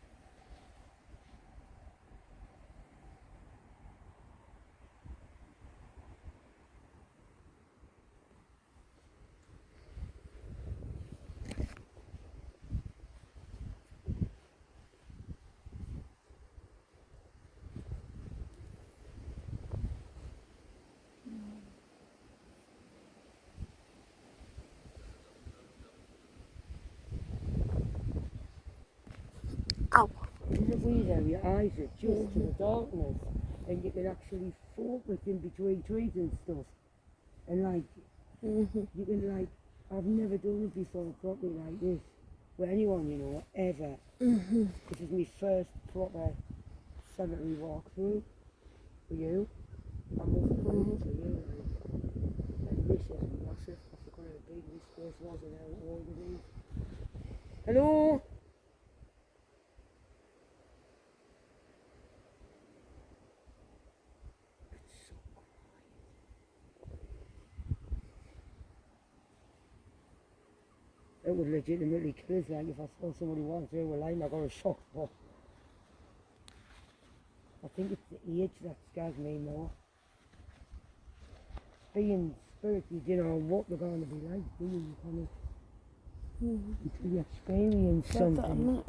there. Ow. In the window, your eyes are just to the darkness, and you can actually focus in between trees and stuff. And like, Mm-hmm. you can like, I've never done it before properly like this with anyone, you know, ever. Mm-hmm. This is my first proper cemetery walkthrough for you. I must put it to you. And this is massive. I forgot how big this place was and how old it is. Hello? It would legitimately kill like if I saw somebody walking through a line I got a shock but I think it's the age that scares me more. Being spiritual, you know what they're going to be like, do you? You kind of until you experience something.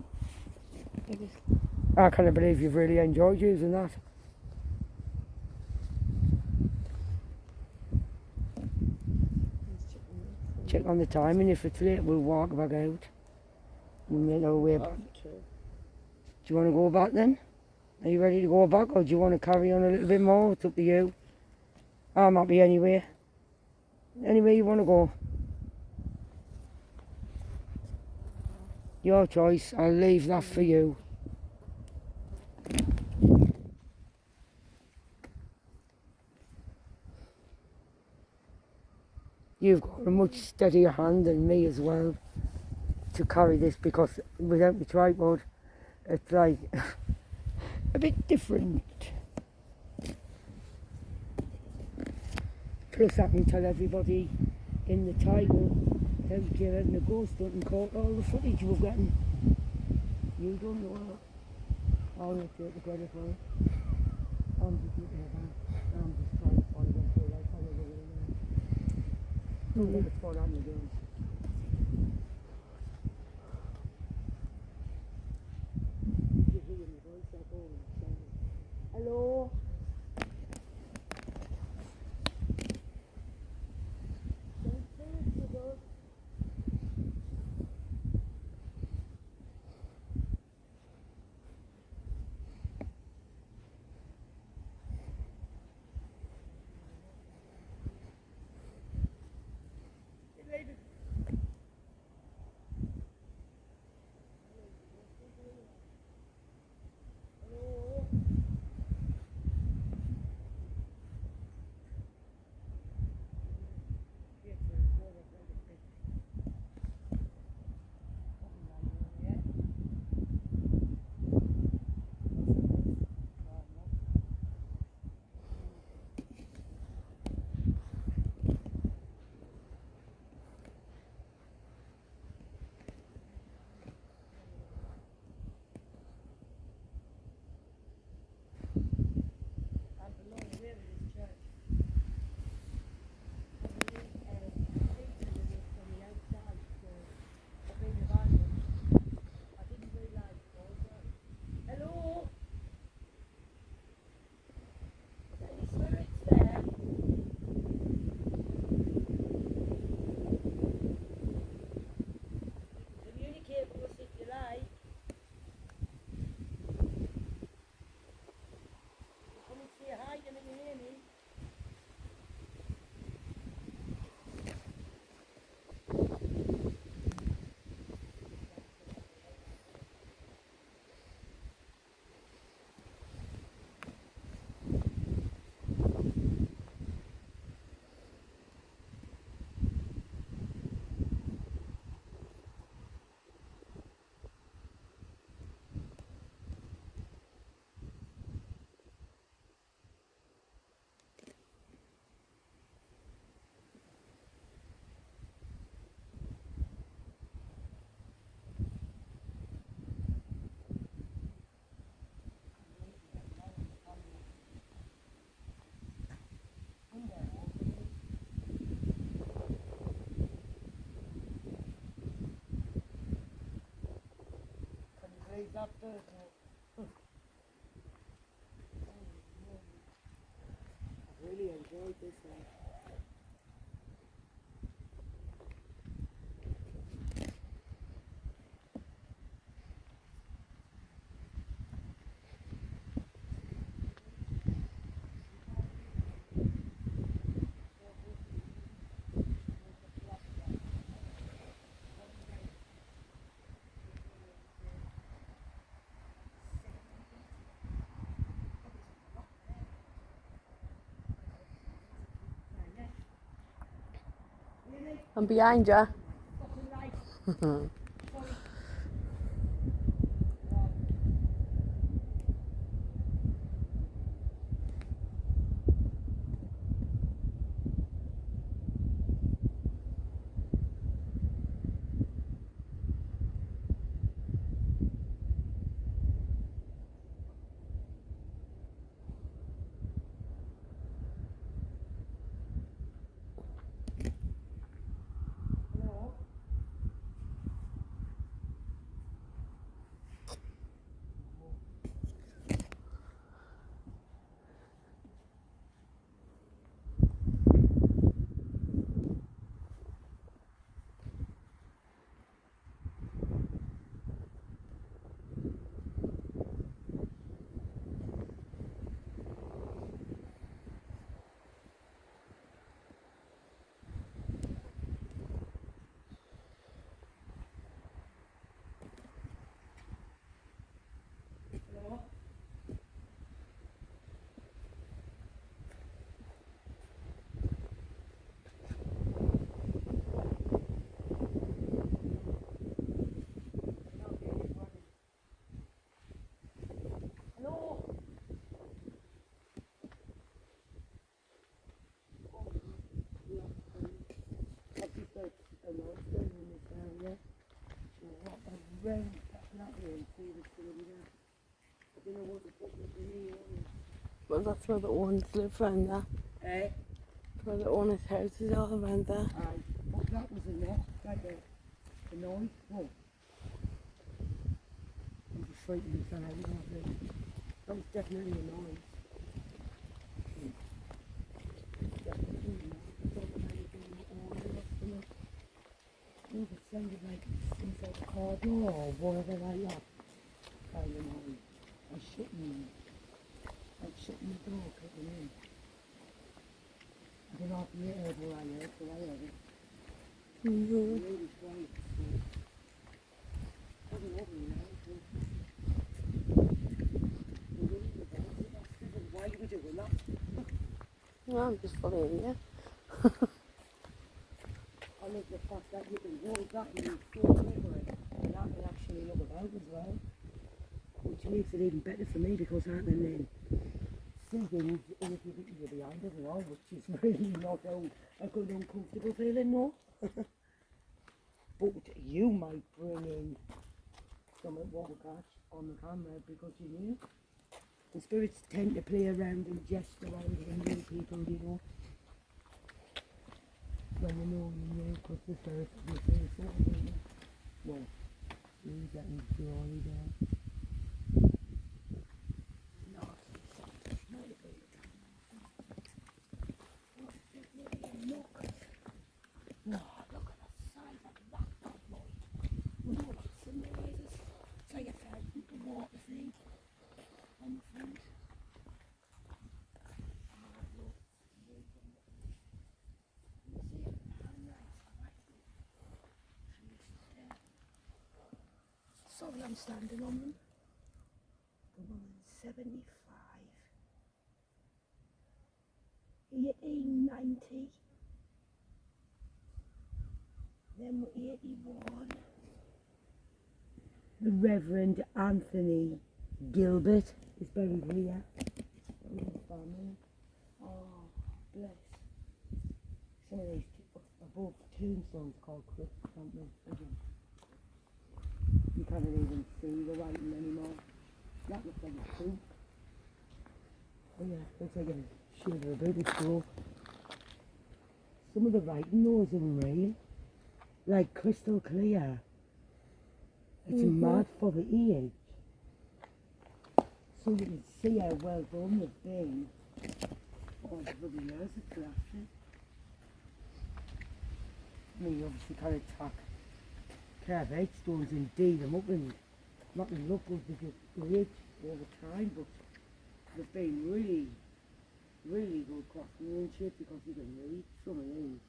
I. I can't believe you've really enjoyed using that. Check on the time, and if it's late, we'll walk back out. We'll make our way back. Do you want to go back then? Are you ready to go back, or do you want to carry on a little bit more? It's up to you. I'm happy anywhere. Anywhere you want to go. Your choice. I'll leave that for you. You've got a much steadier hand than me as well to carry this because without the tripod, it's like a bit different. Plus, I can tell everybody in the title how you're having a ghost hunting caught all the footage we've gotten. You don't know that. I'll take the credit for it. I'm just trying to find them so like follow the way now. Don't let it fall on the girls. You hear me voice, I'll go and Hello? I really enjoyed this one. I'm behind you. Hello? round that way and see if it's going to be there. I don't know what to put in here. Well, that's where the owners live around there. Eh? Where the owners' houses all around there. Aye. But that was a knock, like a, a noise. Whoa. I'm just frightened the son out of that. Was definitely a noise. Definitely a noise. I thought it might have been an order or something. No, it sounded like inside the car door or whatever like that. Kind of noise. I'm shutting, like shutting the door, kicking in. I don't know if you heard what I heard, but I heard it. Mm-hmm. Really quiet. So. I don't know, you know. so- We're really good at it, that's good. Why are we doing that? No, I'm just following you. I love the fact that you can hold that and feel over it. And that can actually look about as well. Which makes it even better for me because I can then things in a you're behind as well, which is really not a, a good uncomfortable feeling, no. but you might bring in some what we catch on the camera because you knew. The spirits tend to play around and jest around and new people, you know. When you know you know, because the spirits will say something. Well, you're getting jolly there. No, it's not a good No, look at the size of that bad boy. Look at some noises. It's like a thousand water thing on the front. Sorry, I'm standing on them. The woman's 75. 1890. Then we're 81. The Reverend Anthony Gilbert is buried here. Oh, bless. Some of these above tombstones called crypts, aren't they? You can't even see the writing anymore. That looks like a soup. Oh yeah, looks like a shiver of baby school. Some of the writing though is unreal. Like crystal clear. It's Mhm. mad for the age. So you can see how well done they've been. Oh, the bloody years it's lasted. I mean, you obviously can't attack carve eight stones and D them up and not good because the time, but they've been really, really good craftsmanship because you can read some of these.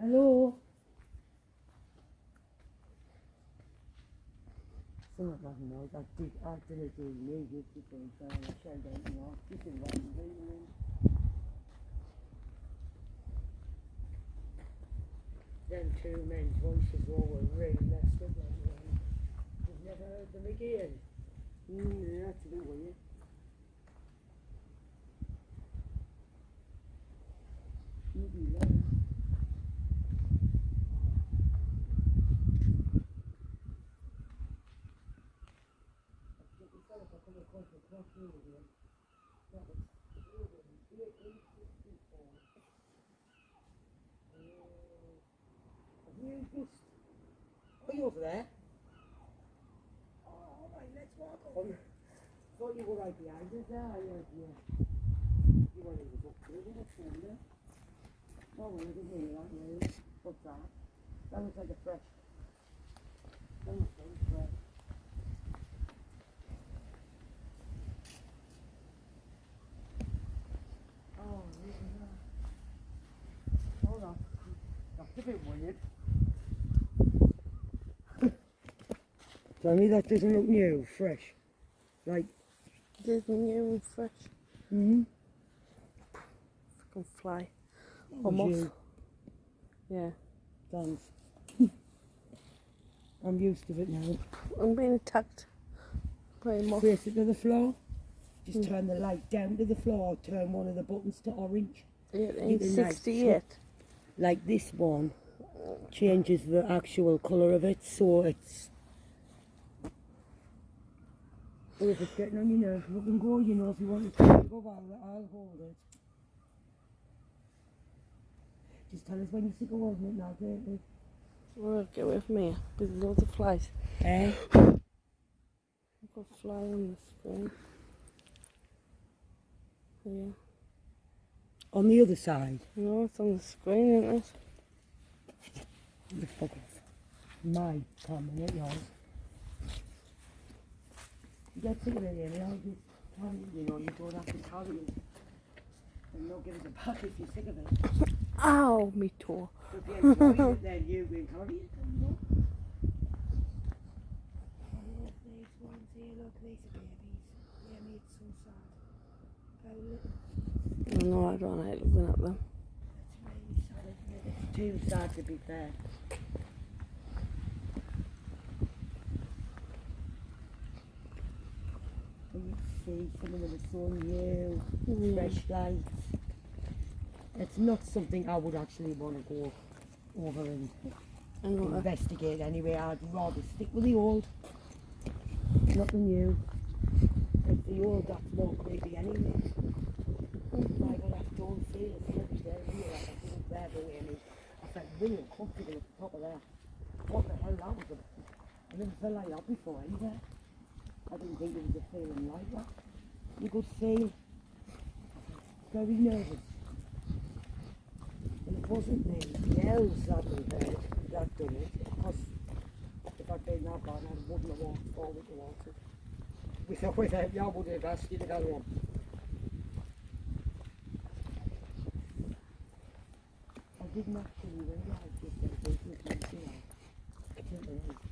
Hello? Some of I did, I did I know, I'm doing. Them two men's voices all were really messed up like. You've never heard them again? Mm, that's a bit weird. Maybe low. You just, are you over there? Oh, all right, let's walk on. Thought you were right behind us there. I heard you. You were in the book too, didn't you? Oh, well, I didn't hear that, really. What's that? That looks like a fresh. That looks like fresh. Oh, look at that. Hold on. That's a bit weird. Tell me that doesn't look new, fresh. Like, There's new and fresh. mm-hmm. Fucking fly. I'm off. Yeah. Thanks. I'm used to it now. I'm being attacked by a moth. Face it to the floor. Just Mm. turn the light down to the floor. Turn one of the buttons to orange. Can, like, 68. Like this one. changes the actual colour of it, so it's. If it's getting on your nerves, we can go, you know, if you want to go, I'll, I'll hold it. Just tell us when you're sick of holding it now, don't we? Well, get away from me There's loads of flies. Eh? I've got a fly on the screen. Yeah. On the other side. No, it's on the screen, isn't it? The fuck off. My camera, not yours. Get sick of it, Amy, I'll just tell you, you know, you don't have to carry it. And they'll give us a back if you're sick of it. Ow, me toe. If you enjoy it, then you will carry it. you know. Look, these ones here, look, these are babies. Yeah, me, it's so sad. How little. No, I don't like looking at them. It's really sad, isn't it? It's too sad to be fair. You see some of them are so new, Yeah. fresh lights. It's not something I would actually want to go over and investigate anyway. I'd rather stick with the old, not the new. It's the old that's more creepy anyway. Like when I don't feel it's every day here, like I think there the way and I felt really uncomfortable at the top of there. What the hell that was? I never felt like that before either. I didn't think it was a feeling like that. You could feel very nervous. And it wasn't the yells that we heard that done it, because if I'd been that bad, I wouldn't have walked forward towards it. Without, without you, I would have asked you to go on. I didn't actually realise eh? this was business until I didn't realise.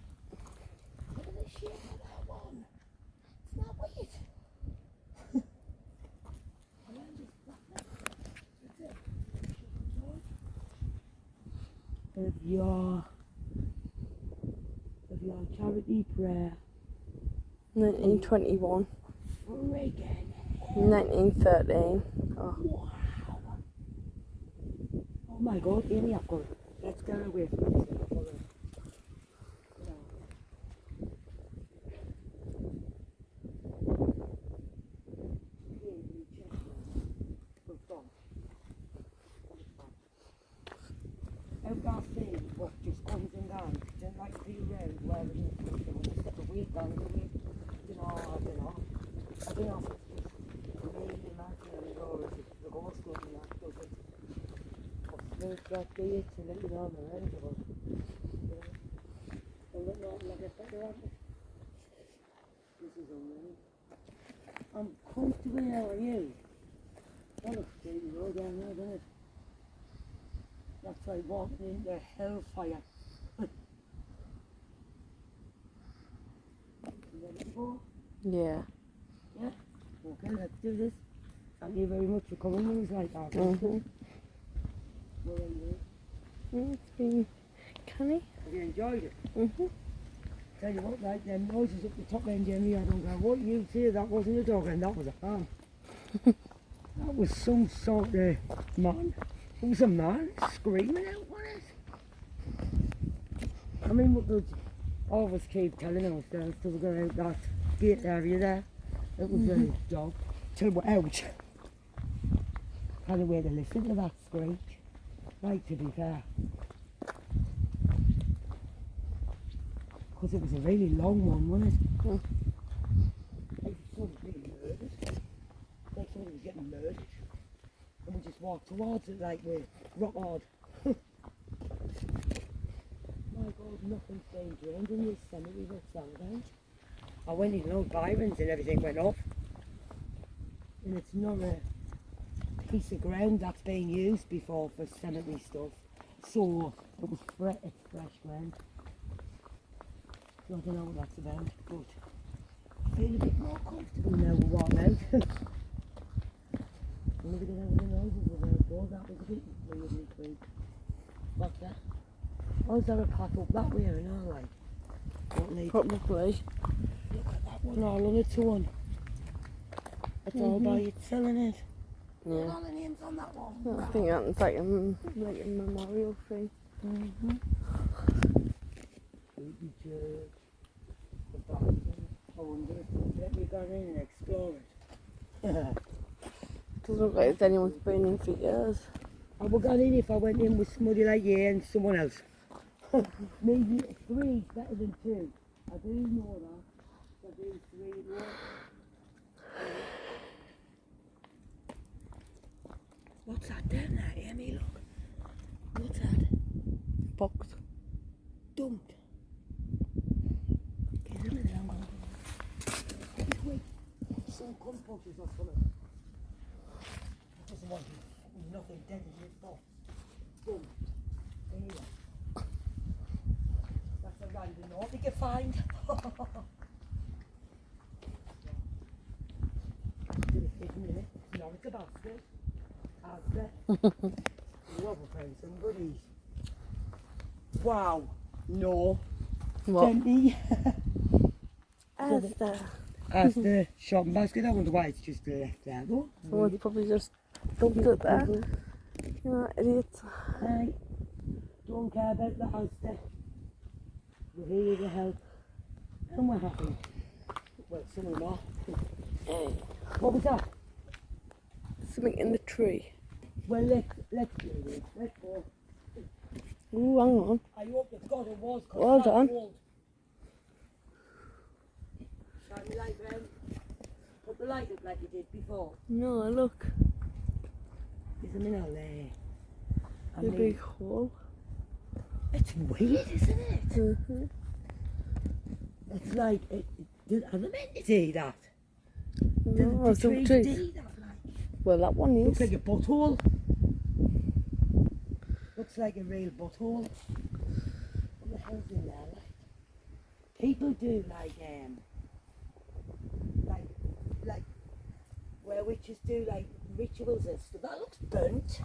Look at the shape of that one. It's not weird. I went just like that. That's it. Of your of your charity prayer 1921, Reagan. 1913. Oh, Wow. Oh my god, Amy, I've got Let's get away from this. I've got it. Out that thing, what just comes and goes, then like the road where it is, you know, a the I. I the I'm a comfortable now, are you? That looks pretty low down there, doesn't it? That's like walking into hellfire. You ready to go? yeah. Okay, let's do this. Thank you very much for coming. It was like that. Mhm. Well, Mm, It's been canny. Have you enjoyed it? hmm Tell you what, like them noises up the top end, Jimmy, I don't care what you say, that wasn't a dog and that was a farm. that was some sort of man. It was a man screaming out, was it? I mean, we could always keep telling ourselves till we go out that gate area there. It was a dog. Till we're out. Had a way to listen to that screech. Right, to be fair. Because it was a really long one, wasn't it? Mm. Like someone was being murdered. Like somebody was getting murdered. And we just walked towards it like we're rock hard. God, being drained in this cemetery that's sound I went in Old Byron's and everything went off. And it's not a piece of ground that's been used before for cemetery stuff. So it was fre- it's fresh ground. So I don't know what that's about, but I feel a bit more comfortable now with what I'm out. I'm never gonna have any noises with it, though. That was a bit weirdly creep. What's that? Oh, is there a path up that way or not? Like, what leads Probably. Look at that one all on its own. It's all by itself, isn't it? Look at Yeah. all the names on that one. I think that's like a, like a memorial thing. Mm-hmm. Baby church. The bathroom. I wonder if let me go in and explore it. Doesn't look like there's anyone's been in for years. I would go in if I went in with somebody like you and someone else. Maybe three is better than two. I do know that. I do three more. What's that down there, Amy? Look. What's that? Box. Dumped. Get rid of it, I'm going to Quick. Some cunt punches or something. I doesn't want you. Nothing dead in this box. Boom. There you are. That's a random note you can find. Did it hit me? No, it's a basket. Basket. Love a friend, some goodies. Wow. No. What? Empty. As the As the shopping basket, I wonder why it's just left there though. Oh, someone's probably just dumped it there. You know, idiots. Hey, don't care about the house there. We're here to help. And we're happy. Well, some are. Hey. What was that? Something in the tree. Well, let's, let's do it. Let's go. Ooh, hang on. I hope to God it was. Well done. cold. Shine the light round. Put the light up like you did before. No, look. There's a minute there. The big hole. It's weird, isn't it? Mm-hmm. It's like, it, it, did, meant to do that? Did No, the some trees trees. do that? Like, Well, that one is. looks like a butthole. Looks like a real butthole. What the hell's in there? Like, people do like, um, like, like, where witches do like rituals and stuff. That looks burnt.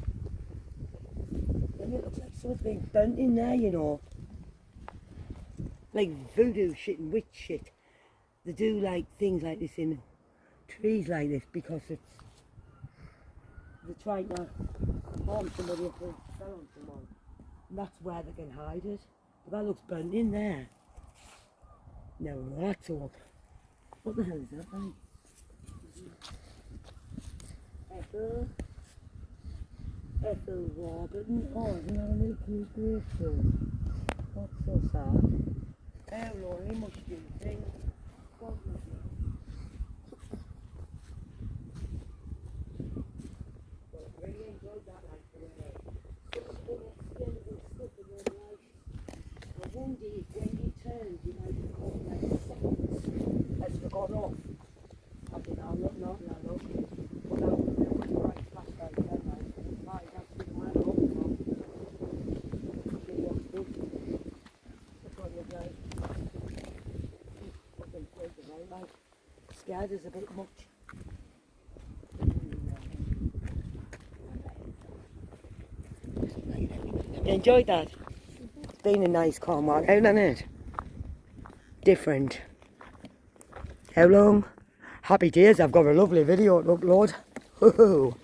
And it looks like something's been burnt in there, you know. Like voodoo shit and witch shit. They do like things like this in trees like this because it's they're trying to harm somebody if they fell on someone. And that's where they can hide it. But that looks burnt in there. No, that's all. What the hell is that like? Ethel. Ethel Robin. Oh, isn't that a little cute gravestone? That's so sad. How lonely must you think? God love you. Well, I really enjoyed that like the way some unexplainable stuff in your life. I wonder if when you turned you might have caught like seconds as you got off. I think I'll look not now look. But that was there was a bright flashlight then like right, that's the man up from. See what's good. Look on the guy. Fucking crazy, right? Like scared is a bit much. Enjoyed that? It's been a nice calm walk out, hasn't it? Different. How long? Happy days, I've got a lovely video to upload.